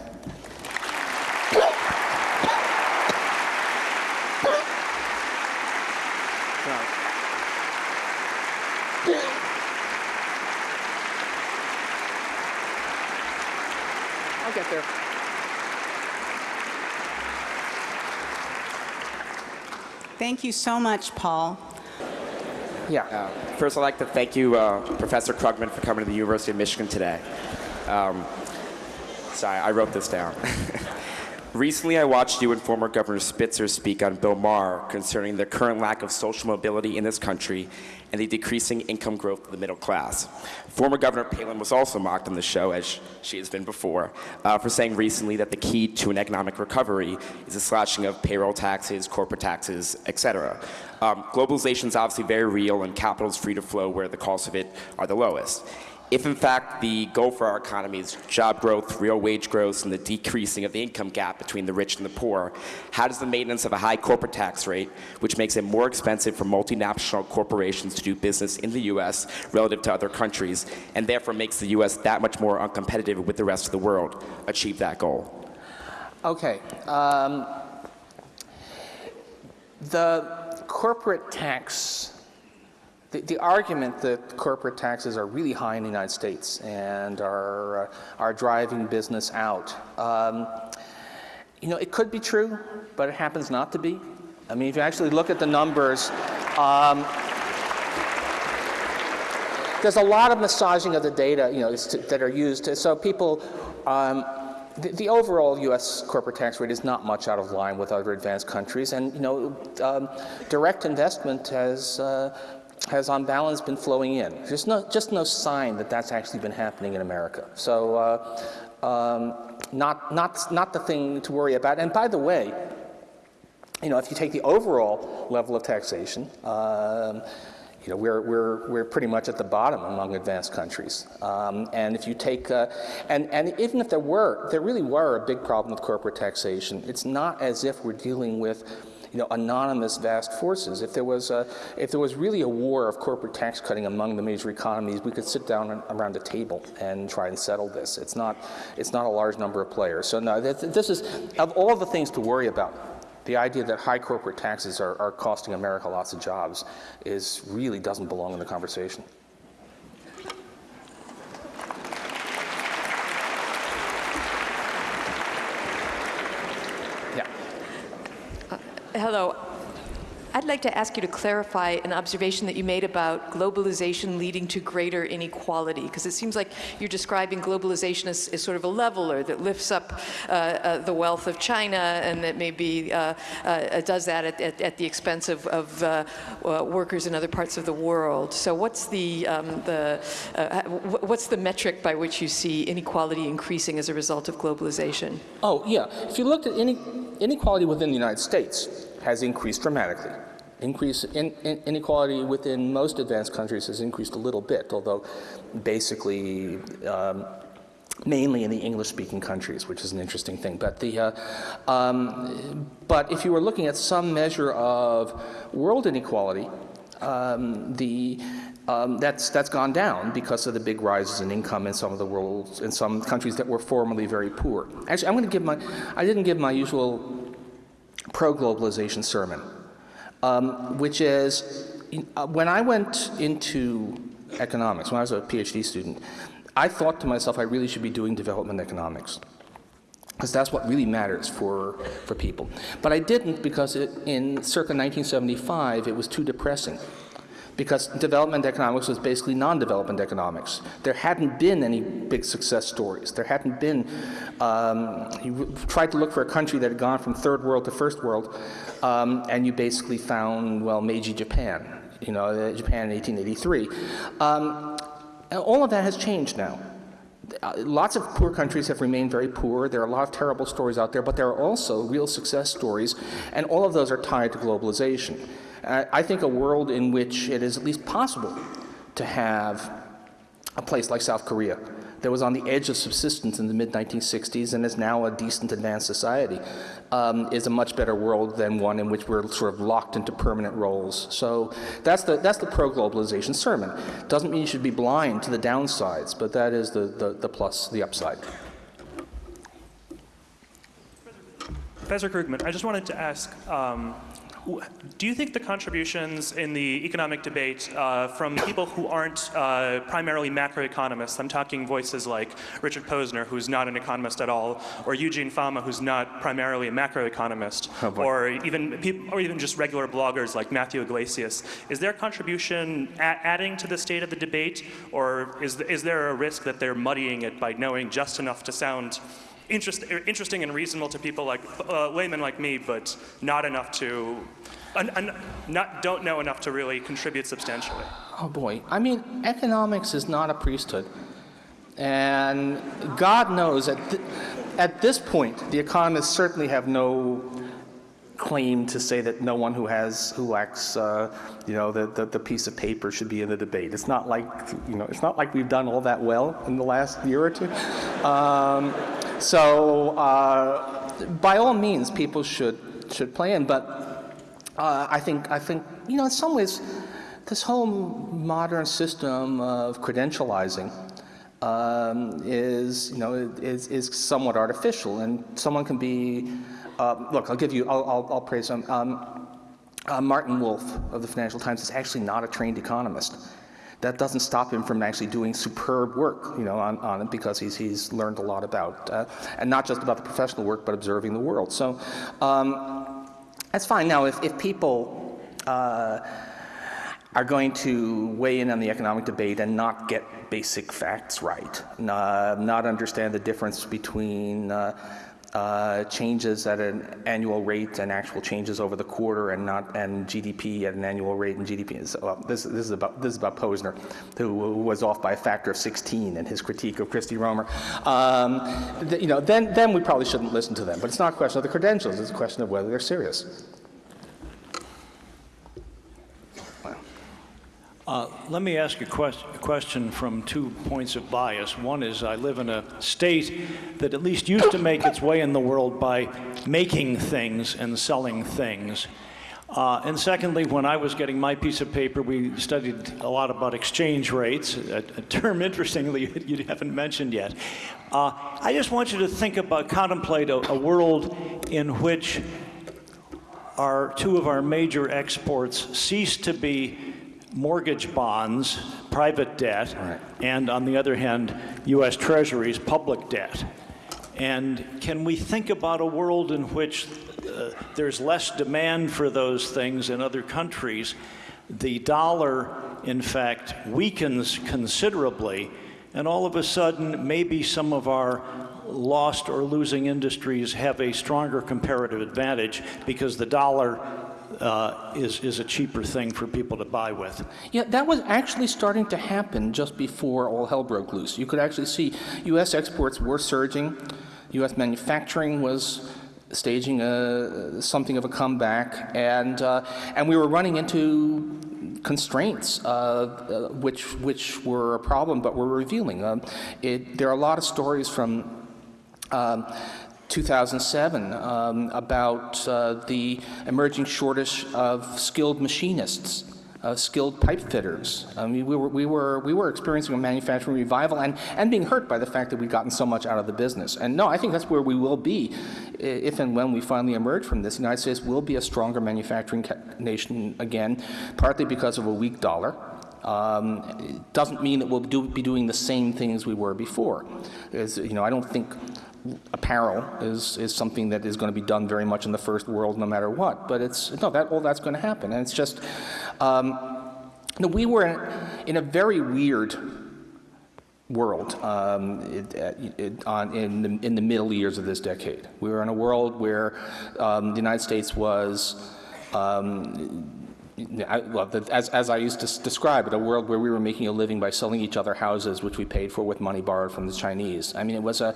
Thank you so much, Paul. Yeah. Uh, first, I'd like to thank you, uh, Professor Krugman, for coming to the University of Michigan today. Um, sorry, I wrote this down. Recently, I watched you and former Governor Spitzer speak on Bill Maher concerning the current lack of social mobility in this country and the decreasing income growth of the middle class. Former Governor Palin was also mocked on the show, as she has been before, uh, for saying recently that the key to an economic recovery is the slashing of payroll taxes, corporate taxes, etc. Um, globalization is obviously very real and capital is free to flow where the costs of it are the lowest if in fact the goal for our economy is job growth, real wage growth, and the decreasing of the income gap between the rich and the poor, how does the maintenance of a high corporate tax rate, which makes it more expensive for multinational corporations to do business in the U.S. relative to other countries, and therefore makes the U.S. that much more uncompetitive with the rest of the world, achieve that goal? Okay. Um, the corporate tax the, the, argument that corporate taxes are really high in the United States and are, uh, are driving business out, um, you know, it could be true, but it happens not to be. I mean, if you actually look at the numbers, um, there's a lot of massaging of the data, you know, that are used. So people, um, the, the, overall U.S. corporate tax rate is not much out of line with other advanced countries, and you know, um, direct investment has uh, has on balance been flowing in. There's no, just no sign that that's actually been happening in America. So uh, um, not, not, not the thing to worry about. And by the way, you know, if you take the overall level of taxation, um, you know, we're, we're, we're pretty much at the bottom among advanced countries. Um, and if you take, uh, and, and even if there were, there really were a big problem with corporate taxation, it's not as if we're dealing with you know, anonymous vast forces. If there was a, if there was really a war of corporate tax cutting among the major economies, we could sit down around a table and try and settle this. It's not, it's not a large number of players. So no, this is, of all the things to worry about, the idea that high corporate taxes are, are costing America lots of jobs is really doesn't belong in the conversation. Hello. I'd like to ask you to clarify an observation that you made about globalization leading to greater inequality, because it seems like you're describing globalization as, as, sort of a leveler that lifts up uh, uh, the wealth of China and that maybe uh, uh does that at, at, at, the expense of, of uh, uh, workers in other parts of the world. So what's the, um, the what's the metric by which you see inequality increasing as a result of globalization? Oh, yeah. If you looked at any inequality within the United States, has increased dramatically. Increase in, in, inequality within most advanced countries has increased a little bit, although basically um, mainly in the English-speaking countries, which is an interesting thing. But the, uh, um, but if you were looking at some measure of world inequality, um, the um, that's that's gone down because of the big rises in income in some of the world in some countries that were formerly very poor. Actually, I'm going to give my I didn't give my usual pro-globalization sermon, um, which is, uh, when I went into economics, when I was a PhD student, I thought to myself I really should be doing development economics because that's what really matters for, for people. But I didn't because it, in circa 1975 it was too depressing because development economics was basically non-development economics. There hadn't been any big success stories. There hadn't been, um, you tried to look for a country that had gone from third world to first world, um, and you basically found, well, Meiji Japan, you know, uh, Japan in 1883. Um, all of that has changed now. Uh, lots of poor countries have remained very poor. There are a lot of terrible stories out there, but there are also real success stories, and all of those are tied to globalization. I think a world in which it is at least possible to have a place like South Korea that was on the edge of subsistence in the mid-1960s and is now a decent advanced society um, is a much better world than one in which we're sort of locked into permanent roles. So that's the, that's the pro-globalization sermon. Doesn't mean you should be blind to the downsides, but that is the, the, the plus, the upside. Professor Krugman, I just wanted to ask, um, do you think the contributions in the economic debate uh, from people who aren't uh, primarily macroeconomists, I'm talking voices like Richard Posner, who's not an economist at all, or Eugene Fama, who's not primarily a macroeconomist, oh or even people, or even just regular bloggers like Matthew Yglesias, is their contribution adding to the state of the debate, or is, is there a risk that they're muddying it by knowing just enough to sound interest, interesting and reasonable to people like uh, laymen like me, but not enough to, not, don't know enough to really contribute substantially. Oh boy, I mean, economics is not a priesthood. And God knows at, th at this point, the economists certainly have no claim to say that no one who has who lacks uh, you know the, the, the piece of paper should be in the debate. It's not like you know it's not like we've done all that well in the last year or two. Um, so uh, by all means, people should should play in. But uh, I think I think you know in some ways, this whole modern system of credentializing um, is you know is is somewhat artificial, and someone can be. Uh, look, I'll give you. I'll I'll, I'll praise him. Um, uh, Martin Wolf of the Financial Times is actually not a trained economist that doesn't stop him from actually doing superb work, you know, on, on it because he's, he's learned a lot about, uh, and not just about the professional work, but observing the world. So um, that's fine. Now, if, if people uh, are going to weigh in on the economic debate and not get basic facts right, not, not understand the difference between uh, changes at an annual rate and actual changes over the quarter and not and GDP at an annual rate and GDP well, this this is about this is about Posner who was off by a factor of 16 in his critique of Christy Romer. Um, you know then then we probably shouldn't listen to them but it's not a question of the credentials it's a question of whether they're serious Uh, Let me ask a ques- a question from two points of bias. One is I live in a state that at least used to make its way in the world by making things and selling things. Uh, And secondly, when I was getting my piece of paper, we studied a lot about exchange rates, a a term interestingly you haven't mentioned yet. Uh, I just want you to think about, contemplate a a world in which our, two of our major exports cease to be mortgage bonds, private debt, and on the other hand, U.S. Treasuries, public debt. And can we think about a world in which uh, there's less demand for those things in other countries? The dollar, in fact, weakens considerably, and all of a sudden, maybe some of our lost or losing industries have a stronger comparative advantage because the dollar uh, is, is a cheaper thing for people to buy with. Yeah, that was actually starting to happen just before all hell broke loose. You could actually see U.S. exports were surging, U.S. manufacturing was staging a, something of a comeback, and, uh, and we were running into constraints, uh, uh, which, which were a problem, but were revealing. Um, it, there are a lot of stories from um, 2007 um, about uh, the emerging shortage of skilled machinists, uh, skilled pipe fitters. I mean, we were, we were, we were experiencing a manufacturing revival and, and being hurt by the fact that we'd gotten so much out of the business. And no, I think that's where we will be if and when we finally emerge from this. The United States will be a stronger manufacturing nation again, partly because of a weak dollar. Um, it doesn't mean that we'll do, be doing the same things we were before. As, you know, I don't think apparel is, is something that is going to be done very much in the first world no matter what. But it's, no, that, all that's going to happen. And it's just, um, no, we were in, in a very weird world um, it, it, on, in, the, in the middle years of this decade. We were in a world where um, the United States was um, I, well, the, as, as I used to describe it, a world where we were making a living by selling each other houses, which we paid for with money borrowed from the Chinese. I mean, it was a,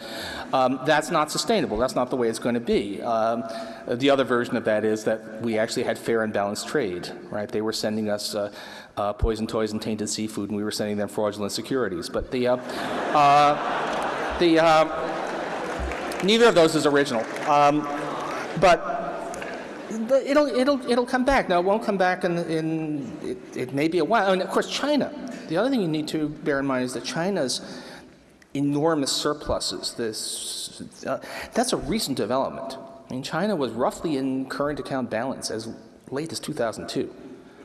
um, that's not sustainable. That's not the way it's going to be. Um, the other version of that is that we actually had fair and balanced trade, right? They were sending us uh, uh, poison toys and tainted seafood, and we were sending them fraudulent securities. But the, uh, uh, the, uh, neither of those is original. Um, but it'll, it'll, it'll come back. Now, it won't come back in, in it, it may be a while. And of course, China. The other thing you need to bear in mind is that China's enormous surpluses, this, uh, that's a recent development. I mean, China was roughly in current account balance as late as 2002.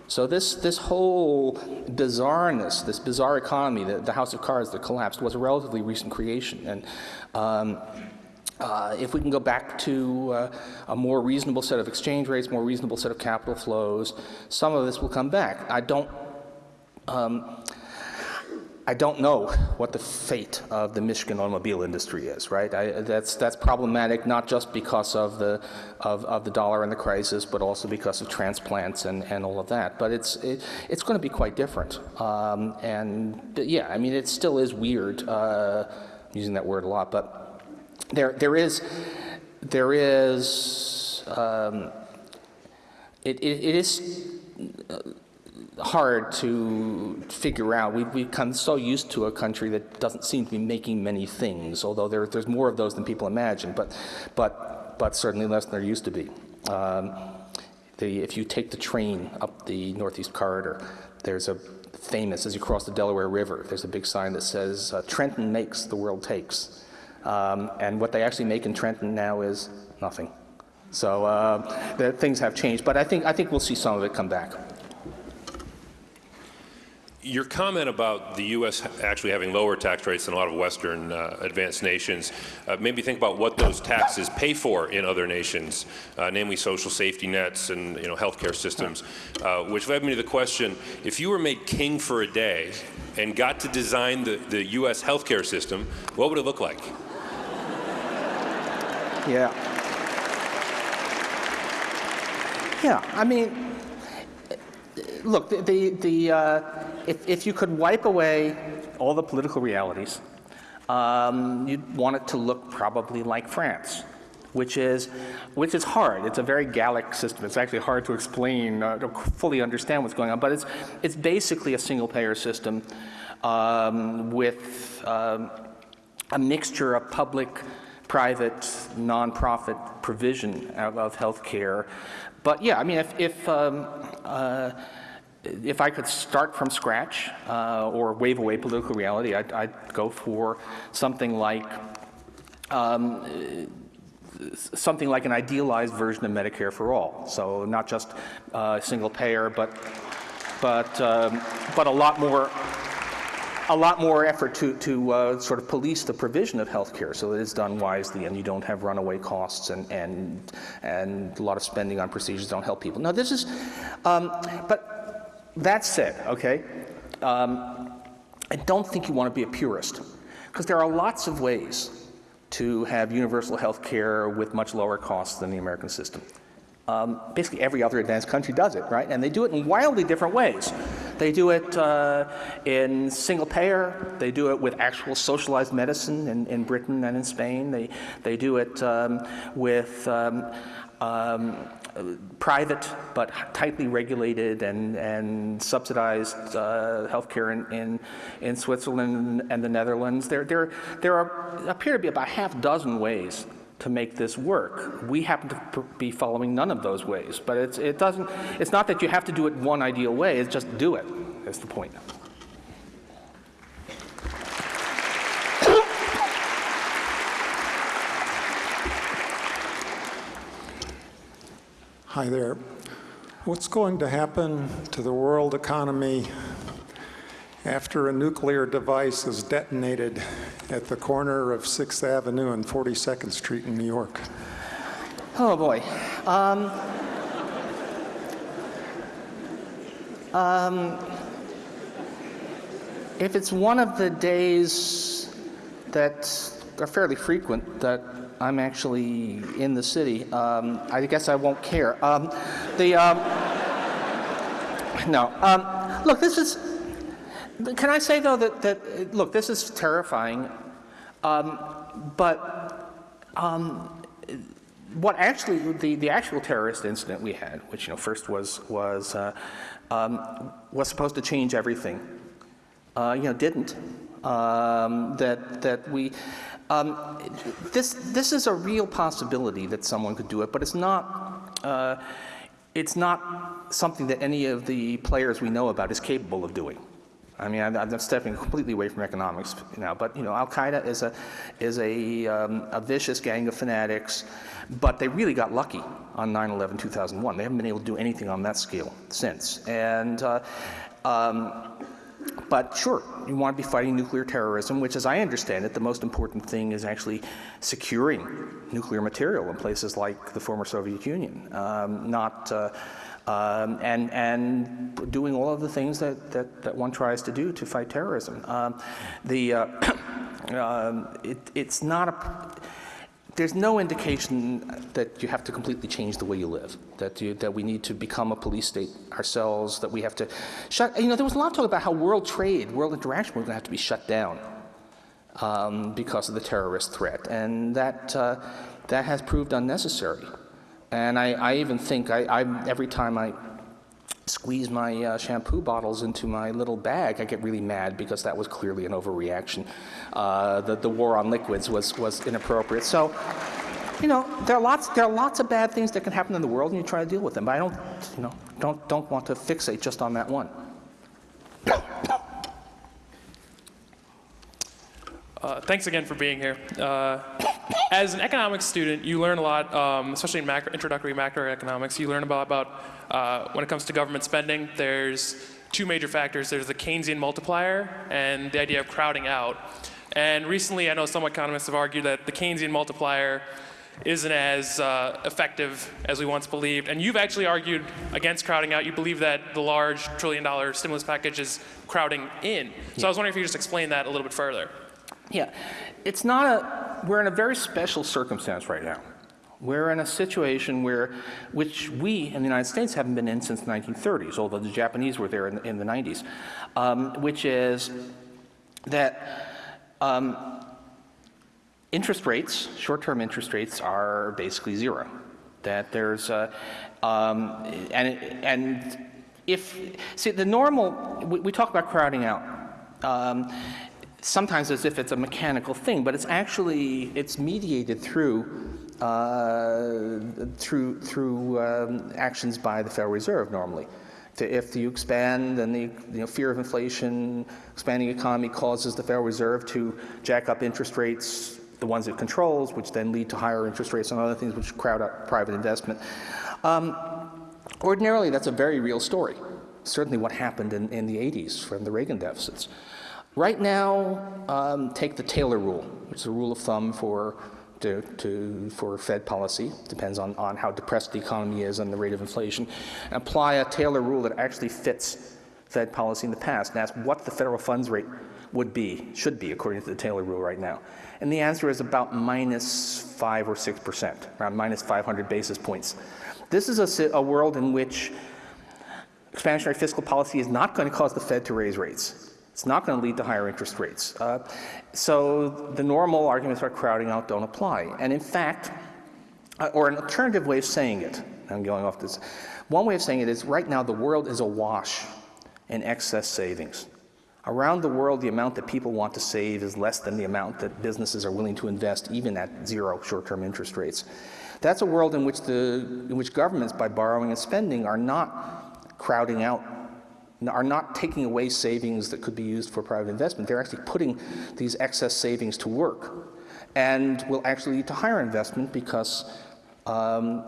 So this, this whole bizarreness, this bizarre economy, the, the house of cards that collapsed, was a relatively recent creation. And um, uh, if we can go back to uh, a more reasonable set of exchange rates, more reasonable set of capital flows, some of this will come back. I don't, um, I don't know what the fate of the Michigan automobile industry is, right? I, that's, that's problematic not just because of the, of, of the dollar and the crisis, but also because of transplants and, and all of that. But it's, it, it's going to be quite different. Um, and yeah, I mean, it still is weird, uh, using that word a lot, but there, there is, there is, um, it, it, it is uh, hard to figure out. We've become so used to a country that doesn't seem to be making many things, although there, there's more of those than people imagine, but, but, but certainly less than there used to be. Um, the, if you take the train up the Northeast Corridor, there's a famous, as you cross the Delaware River, there's a big sign that says, uh, Trenton makes, the world takes. Um, and what they actually make in Trenton now is nothing. So uh, the, things have changed, but I think, I think we'll see some of it come back. Your comment about the U.S. actually having lower tax rates than a lot of Western uh, advanced nations uh, made me think about what those taxes pay for in other nations, uh, namely social safety nets and you know healthcare systems, uh, which led me to the question: If you were made king for a day and got to design the, the U.S. healthcare system, what would it look like? Yeah. Yeah, I mean, look, the, the, the uh, if, if you could wipe away all the political realities, um, you'd want it to look probably like France. which is, which is hard. It's a very Gallic system. It's actually hard to explain, uh, to fully understand what's going on, but it's, it's basically a single-payer system um, with um, a mixture of public, private, nonprofit provision of, health care. But yeah, I mean, if, if um, uh, if I could start from scratch uh, or wave away political reality, I'd, I'd go for something like um, something like an idealized version of Medicare for all. So not just uh, single payer, but but um, but a lot more a lot more effort to, to uh, sort of police the provision of health care so that it's done wisely and you don't have runaway costs and, and, and a lot of spending on procedures don't help people. Now this is, um, but that said, okay, um, I don't think you want to be a purist because there are lots of ways to have universal health care with much lower costs than the American system. Um, basically every other advanced country does it, right? And they do it in wildly different ways. They do it uh, in single payer. They do it with actual socialized medicine in, in Britain and in Spain. They, they do it um, with um, um private but tightly regulated and, and subsidized uh, healthcare in, in, in Switzerland and the Netherlands. There, there, there are, appear to be about half dozen ways to make this work. We happen to be following none of those ways, but it's, it doesn't, it's not that you have to do it one ideal way, it's just do it, that's the point. Hi there. What's going to happen to the world economy after a nuclear device is detonated at the corner of 6th Avenue and 42nd Street in New York? Oh boy. Um, um, if it's one of the days that are fairly frequent that I'm actually in the city, um, I guess I won't care. Um, the um, no. Um, look, this is can I say, though, that, that look, this is terrifying, um, but um, what actually, the, the actual terrorist incident we had, which, you know, first was, was, uh, um, was supposed to change everything, uh, you know, didn't. Um, that, that we, um, this, this is a real possibility that someone could do it, but it's not, uh, it's not something that any of the players we know about is capable of doing. I mean, I'm, I'm, stepping completely away from economics now, but you know, Al Qaeda is a is a, um, a vicious gang of fanatics, but they really got lucky on 9/11 2001. They haven't been able to do anything on that scale since. And uh, um, but sure, you want to be fighting nuclear terrorism, which, as I understand it, the most important thing is actually securing nuclear material in places like the former Soviet Union, um, not. Uh, um, and, and doing all of the things that, that, that, one tries to do to fight terrorism. Um, the, uh, um, it, it's not a, there's no indication that you have to completely change the way you live, that, you, that we need to become a police state ourselves, that we have to shut, you know, there was a lot of talk about how world trade, world interaction was to have to be shut down um, because of the terrorist threat, and that, uh, that has proved unnecessary. And I, I even think, I, I, every time I squeeze my uh, shampoo bottles into my little bag, I get really mad because that was clearly an overreaction. Uh, the, the war on liquids was, was inappropriate. So, you know, there are lots there are lots of bad things that can happen in the world, and you try to deal with them. But I don't, you know, don't don't want to fixate just on that one. Uh, thanks again for being here. Uh, as an economics student, you learn a lot, um, especially in macro, introductory macroeconomics. You learn about, about uh, when it comes to government spending, there's two major factors. There's the Keynesian multiplier and the idea of crowding out. And recently, I know some economists have argued that the Keynesian multiplier isn't as uh, effective as we once believed. And you've actually argued against crowding out. You believe that the large trillion dollar stimulus package is crowding in. So yeah. I was wondering if you could just explain that a little bit further. Yeah, it's not a, we're in a very special circumstance right now. We're in a situation where, which we in the United States haven't been in since the 1930s, although the Japanese were there in, in the 90s, um, which is that um, interest rates, short-term interest rates, are basically zero. That there's, um, and and if see the normal, we, we talk about crowding out. Um, sometimes as if it's a mechanical thing, but it's actually it's mediated through uh, through through um, actions by the Federal Reserve normally. To- If you expand, then the you know, fear of inflation, expanding economy causes the Federal Reserve to jack up interest rates, the ones it controls, which then lead to higher interest rates and other things which crowd out private investment. Um, ordinarily, that's a very real story. Certainly what happened in, in the 80s from the Reagan deficits. Right now, um, take the Taylor rule, which is a rule of thumb for, to, to, for Fed policy, depends on, on how depressed the economy is and the rate of inflation, and apply a Taylor rule that actually fits Fed policy in the past and ask what the federal funds rate would be, should be, according to the Taylor rule right now. And the answer is about minus 5 or 6 percent, around minus 500 basis points. This is a, a world in which expansionary fiscal policy is not going to cause the Fed to raise rates. It's not going to lead to higher interest rates. Uh, so the normal arguments about crowding out don't apply. And in fact, uh, or an alternative way of saying it, I'm going off this. One way of saying it is right now the world is awash in excess savings. Around the world, the amount that people want to save is less than the amount that businesses are willing to invest, even at zero short-term interest rates. That's a world in which, the, in which governments, by borrowing and spending, are not crowding out, are not taking away savings that could be used for private investment. They're actually putting these excess savings to work and will actually lead to higher investment because um,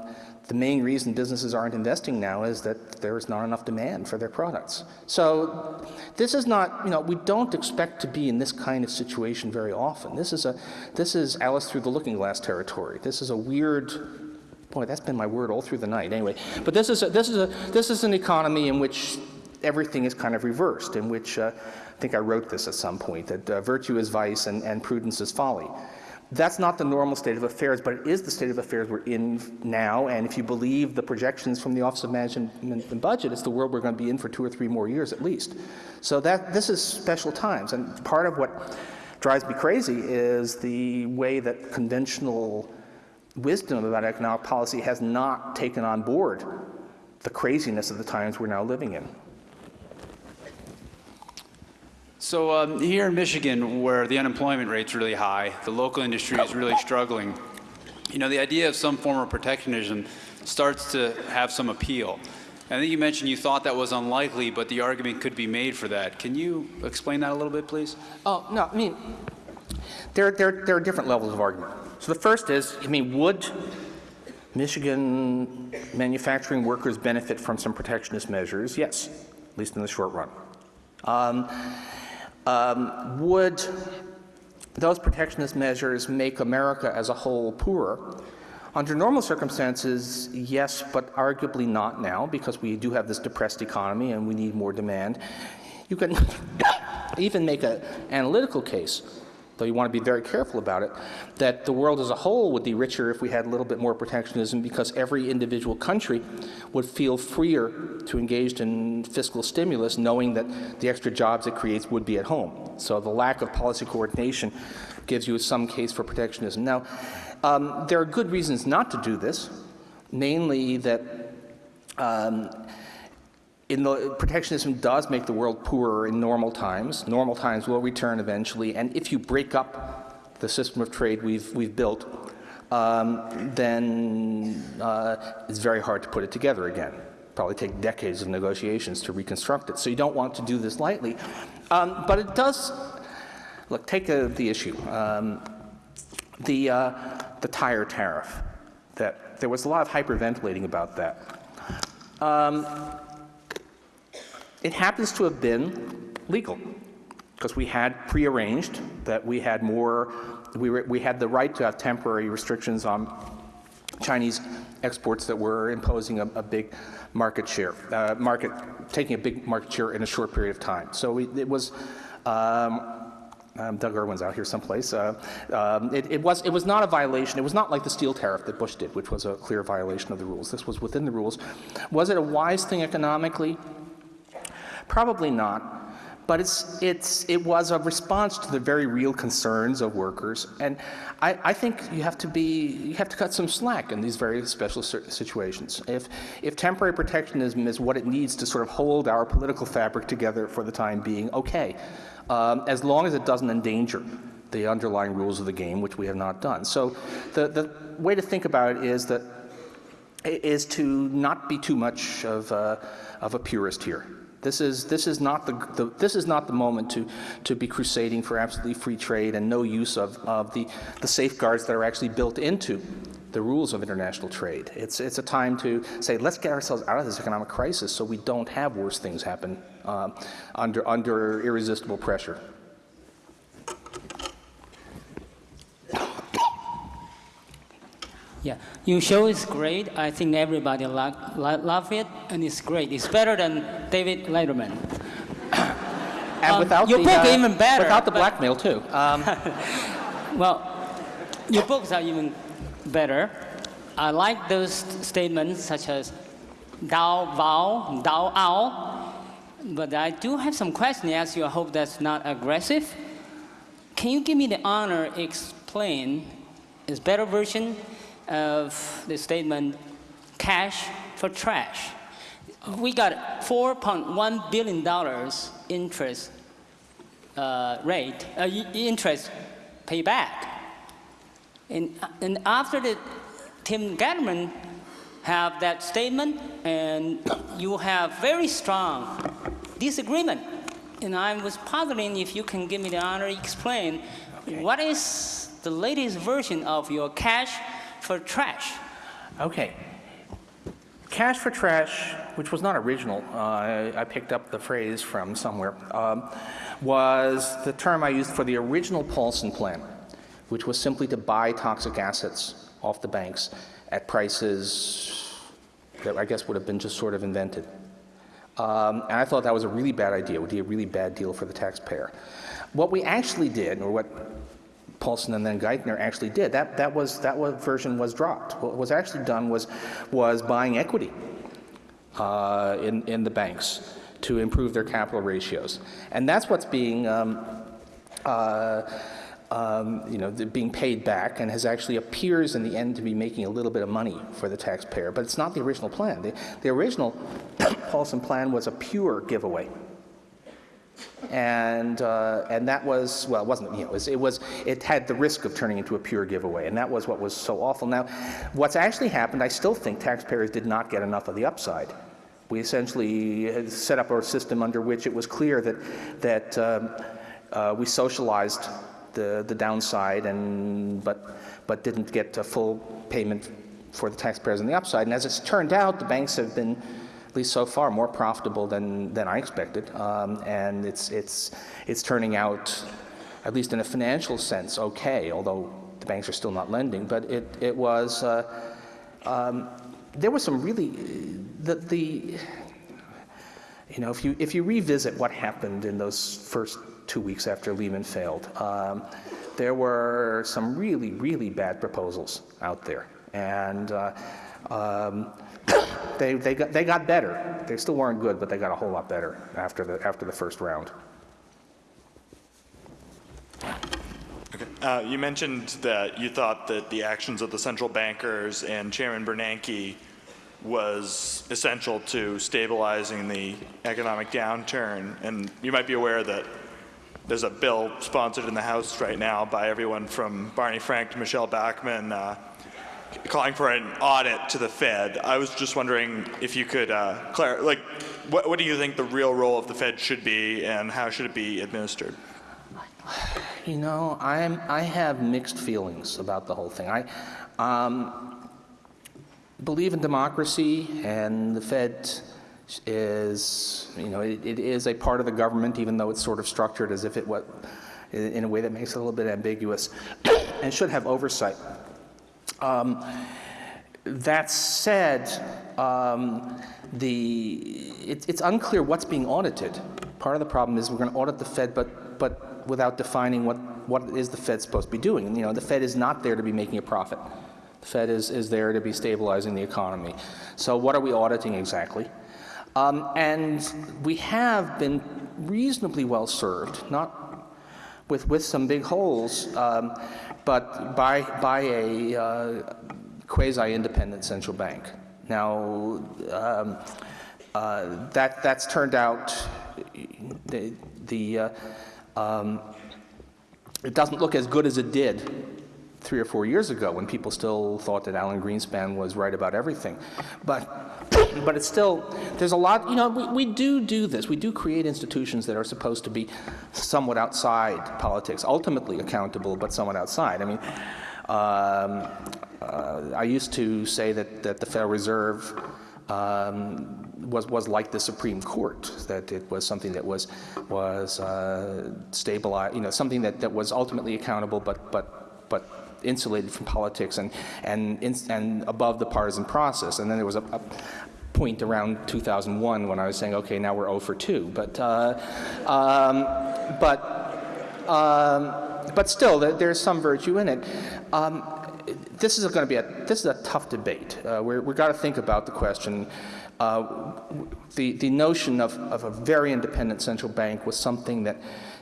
the main reason businesses aren't investing now is that there's not enough demand for their products. So this is not, you know, we don't expect to be in this kind of situation very often. This is a, this is Alice through the looking glass territory. This is a weird, boy, that's been my word all through the night anyway. But this is a, this is a, this is an economy in which everything is kind of reversed, in which uh, I think I wrote this at some point, that uh, virtue is vice and, and prudence is folly. That's not the normal state of affairs, but it is the state of affairs we're in now. And if you believe the projections from the Office of Management and Budget, it's the world we're going to be in for two or three more years at least. So that this is special times. And part of what drives me crazy is the way that conventional wisdom about economic policy has not taken on board the craziness of the times we're now living in. So um, here in Michigan, where the unemployment rate's really high, the local industry is really struggling. You know, the idea of some form of protectionism starts to have some appeal. I think you mentioned you thought that was unlikely, but the argument could be made for that. Can you explain that a little bit, please? Oh, no, I mean, there, there, there are different levels of argument. So the first is, I mean, would Michigan manufacturing workers benefit from some protectionist measures? Yes, at least in the short run. Um, um, would those protectionist measures make America as a whole poorer? Under normal circumstances, yes, but arguably not now because we do have this depressed economy and we need more demand. You can even make an analytical case, though you want to be very careful about it, that the world as a whole would be richer if we had a little bit more protectionism because every individual country would feel freer to engage in fiscal stimulus knowing that the extra jobs it creates would be at home. So the lack of policy coordination gives you some case for protectionism. Now, um, there are good reasons not to do this, namely that um, in the, protectionism does make the world poorer in normal times. Normal times will return eventually, and if you break up the system of trade we've, we've built, um, then uh, it's very hard to put it together again. Probably take decades of negotiations to reconstruct it. So you don't want to do this lightly. Um, but it does, look, take a, the issue. Um, the, uh, the tire tariff, that there was a lot of hyperventilating about that. It happens to have been legal because we had prearranged that we had more, we, were, we had the right to have temporary restrictions on Chinese exports that were imposing a, a big market share, uh, market, taking a big market share in a short period of time. So we, it was, um, um, Doug Irwin's out here someplace. Uh, um, it, it, was, it was not a violation. It was not like the steel tariff that Bush did, which was a clear violation of the rules. This was within the rules. Was it a wise thing economically? Probably not. but it's, it's, it was a response to the very real concerns of workers. And I, I think you have to be, you have to cut some slack in these very special situations. If, if temporary protectionism is what it needs to sort of hold our political fabric together for the time being, okay, um, as long as it doesn't endanger the underlying rules of the game, which we have not done. So the, the way to think about it is that is to not be too much of a, of a purist here. This is, this is not the, the, this is not the moment to, to be crusading for absolutely free trade and no use of, of the, the safeguards that are actually built into the rules of international trade. It's, it's a time to say, let's get ourselves out of this economic crisis so we don't have worse things happen um, under, under irresistible pressure. Yeah, your show is great. I think everybody lo- lo- love it, and it's great. It's better than David Letterman. And Um, without your the, book uh, even better, Without the blackmail, too. Um, Well, your books are even better. I like those statements such as Dao Bao, Dao Ao, but I do have some questions to ask you. I hope that's not aggressive. Can you give me the honor explain this better version of the statement cash for trash? We got $4.1 billion interest uh, rate, uh, interest payback. And, and after the Tim Gatterman have that statement, and you have very strong disagreement. And I was puzzling if you can give me the honor to explain what is the latest version of your cash for trash? Okay. Cash for trash, which was not original, uh, I, picked up the phrase from somewhere, um, was the term I used for the original Paulson plan, which was simply to buy toxic assets off the banks at prices that I guess would have been just sort of invented. Um, and I thought that was a really bad idea. It would be a really bad deal for the taxpayer. What we actually did, or what Paulson and then Geithner actually did, that, that, was, that was, version was dropped. What was actually done was, was buying equity uh, in, in the banks to improve their capital ratios. And that's what's being, um, uh, um, you know, being paid back and has actually appears in the end to be making a little bit of money for the taxpayer. But it's not the original plan. The, the original Paulson plan was a pure giveaway and uh, and that was well, it wasn't you know, it was, it was it had the risk of turning into a pure giveaway, and that was what was so awful. Now, what's actually happened, I still think taxpayers did not get enough of the upside. We essentially set up a system under which it was clear that that um, uh, we socialized the the downside, and but but didn't get a full payment for the taxpayers on the upside. And as it's turned out, the banks have been least so far, more profitable than, than I expected. Um, and it's, it's, it's turning out, at least in a financial sense, okay, although the banks are still not lending. But it, it was, uh, um, there was some really, the, the, you know, if you, if you revisit what happened in those first two weeks after Lehman failed, um, there were some really, really bad proposals out there. And uh, um, they, they, got, they got better. They still weren't good, but they got a whole lot better after the, after the first round. Uh, you mentioned that you thought that the actions of the central bankers and Chairman Bernanke was essential to stabilizing the economic downturn. And you might be aware that there's a bill sponsored in the House right now by everyone from Barney Frank to Michele Bachmann uh, calling for an audit to the Fed. I was just wondering if you could uh, like, what, what do you think the real role of the Fed should be and how should it be administered? You know, I'm, I have mixed feelings about the whole thing. I um, believe in democracy, and the Fed is, you know, it, it is a part of the government, even though it's sort of structured as if it was, in a way that makes it a little bit ambiguous, and should have oversight. Um, that said, um, the, it, it's unclear what's being audited. Part of the problem is we're going to audit the Fed, but, but without defining what, what is the Fed supposed to be doing. You know, the Fed is not there to be making a profit. The Fed is, is there to be stabilizing the economy. So what are we auditing exactly? Um, and we have been reasonably well served, not with, with some big holes, um, but by, by a uh, quasi-independent central bank. Now, um, uh, that, that's turned out, the, the, uh, um, it doesn't look as good as it did three or four years ago when people still thought that Alan Greenspan was right about everything. But, but it's still, there's a lot, you know, we, we do do this. We do create institutions that are supposed to be somewhat outside politics, ultimately accountable, but somewhat outside. I mean, um, uh, I used to say that, that the Federal Reserve um, was, was like the Supreme Court, that it was something that was, was uh, stabilized, you know, something that, that was ultimately accountable, but, but, but insulated from politics and, and, and above the partisan process. And then there was a, a point around 2001 when I was saying, okay, now we're 0 for 2. But, uh, um, but, um, but still, there's some virtue in it. Um, this is going to be a this is a tough debate. Uh, we're, we've got to think about the question. Uh, the the notion of, of a very independent central bank was something that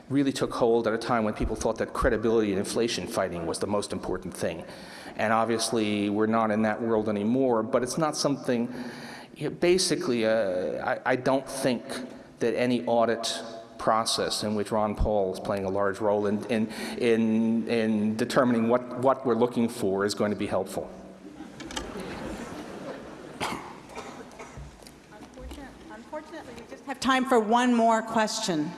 really took hold at a time when people thought that credibility and inflation fighting was the most important thing. And obviously, we're not in that world anymore. But it's not something. You know, basically, uh, I, I don't think that any audit process in which Ron Paul is playing a large role in, in, in, in determining what, what we're looking for is going to be helpful. Unfortunately, we just have time for one more question.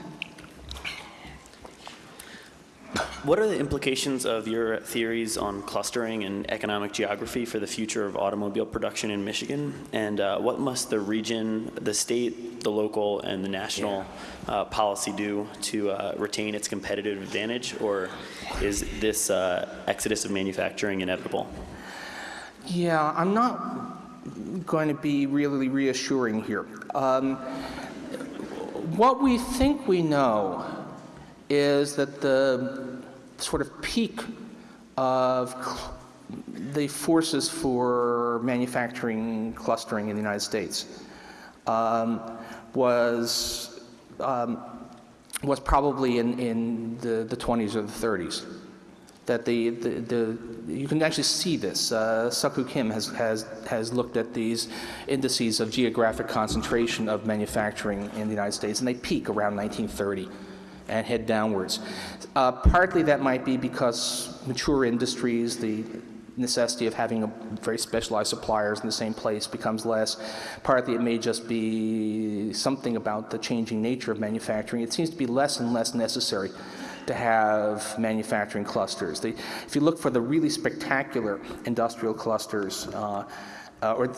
What are the implications of your theories on clustering and economic geography for the future of automobile production in Michigan? And uh, what must the region, the state, the local, and the national yeah. uh, policy do to uh, retain its competitive advantage? Or is this uh, exodus of manufacturing inevitable? Yeah, I'm not going to be really reassuring here. Um, what we think we know is that the sort of peak of the forces for manufacturing clustering in the United States um, was um, was probably in, in the, the 20s or the 30s. That the, the, the you can actually see this. Uh, Kim has, has, has looked at these indices of geographic concentration of manufacturing in the United States, and they peak around 1930 and head downwards. Uh, partly that might be because mature industries, the necessity of having a very specialized suppliers in the same place becomes less. Partly it may just be something about the changing nature of manufacturing. It seems to be less and less necessary to have manufacturing clusters. If you look for the really spectacular industrial clusters uh, uh, or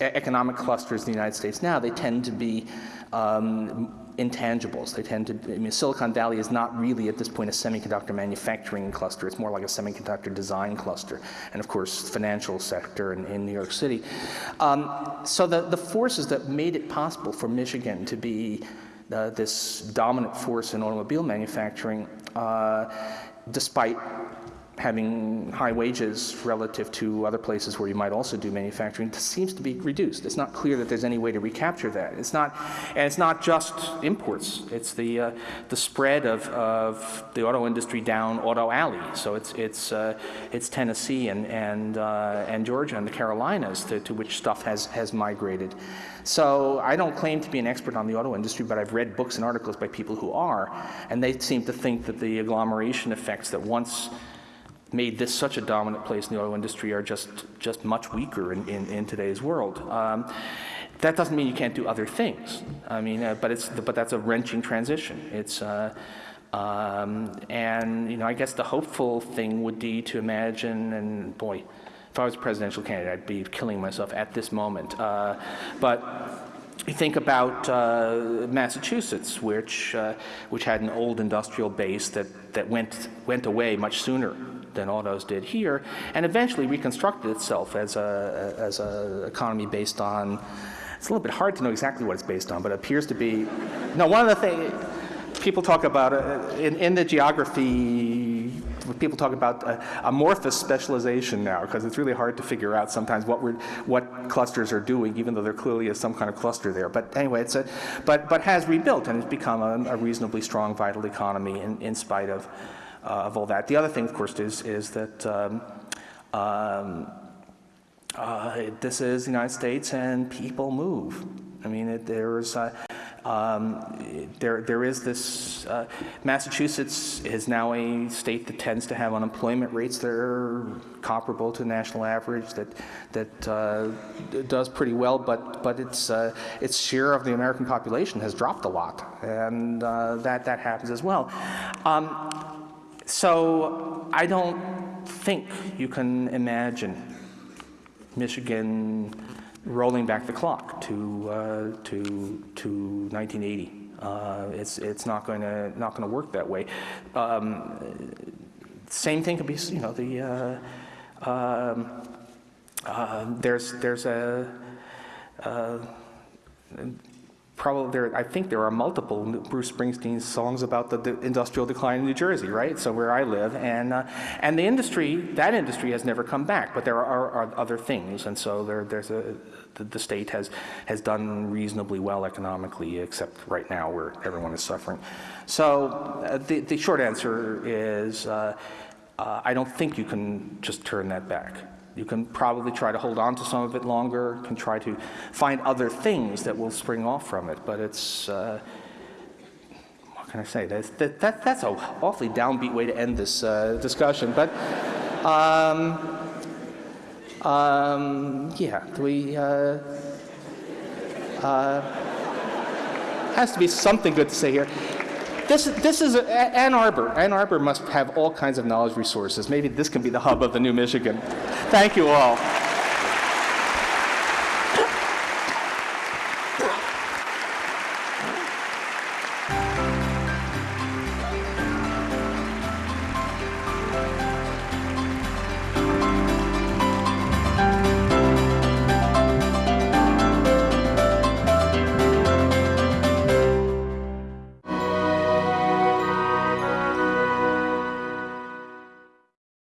economic clusters in the United States now, they tend to be um, intangibles. They tend to, I mean, Silicon Valley is not really at this point a semiconductor manufacturing cluster. It's more like a semiconductor design cluster. And of course, financial sector in, in New York City. Um, so the, the forces that made it possible for Michigan to be uh, this dominant force in automobile manufacturing, uh, despite having high wages relative to other places where you might also do manufacturing seems to be reduced. It's not clear that there's any way to recapture that. It's not, and it's not just imports. It's the uh, the spread of, of the auto industry down Auto Alley. So it's it's uh, it's Tennessee and and uh, and Georgia and the Carolinas to, to which stuff has has migrated. So I don't claim to be an expert on the auto industry, but I've read books and articles by people who are, and they seem to think that the agglomeration effects that once made this such a dominant place in the oil industry are just, just much weaker in, in, in today's world. Um, that doesn't mean you can't do other things. I mean, uh, but, it's, but that's a wrenching transition. It's, uh, um, and, you know, I guess the hopeful thing would be to imagine, and boy, if I was a presidential candidate, I'd be killing myself at this moment. Uh, but you think about uh, Massachusetts, which, uh, which had an old industrial base that, that went, went away much sooner than autos did here, and eventually reconstructed itself as a as an economy based on. It's a little bit hard to know exactly what it's based on, but it appears to be. No, one of the things people talk about uh, in, in the geography people talk about uh, amorphous specialization now, because it's really hard to figure out sometimes what we're, what clusters are doing, even though there clearly is some kind of cluster there. But anyway, it's a, but, but has rebuilt and has become a, a reasonably strong, vital economy in, in spite of, of all that. The other thing, of course, is, is that um, um, uh, this is the United States and people move. I mean, it, there's, uh, um, there, there is this, uh, Massachusetts is now a state that tends to have unemployment rates that are comparable to the national average, that, that uh, does pretty well, but, but its, uh, its share of the American population has dropped a lot, and uh, that, that happens as well. Um, so I don't think you can imagine Michigan rolling back the clock to uh, to to 1980. Uh, it's it's not going to not going to work that way. Um, same thing could be you know the uh, um, uh, there's there's a uh, probably there, I think there are multiple Bruce Springsteen songs about the, the, industrial decline in New Jersey, right? So where I live, and uh, and the industry, that industry has never come back, but there are, are other things, and so there, there's a the, the, state has has done reasonably well economically, except right now where everyone is suffering. So uh, the the short answer is. Uh, uh I don't think you can just turn that back. You can probably try to hold on to some of it longer, can try to find other things that will spring off from it, but it's, uh, what can I say? That's, that, that, that's an awfully downbeat way to end this uh, discussion, but um, um, yeah, we, uh, uh, has to be something good to say here. This, this is a, Ann Arbor. Ann Arbor must have all kinds of knowledge resources. Maybe this can be the hub of the new Michigan. Thank you all.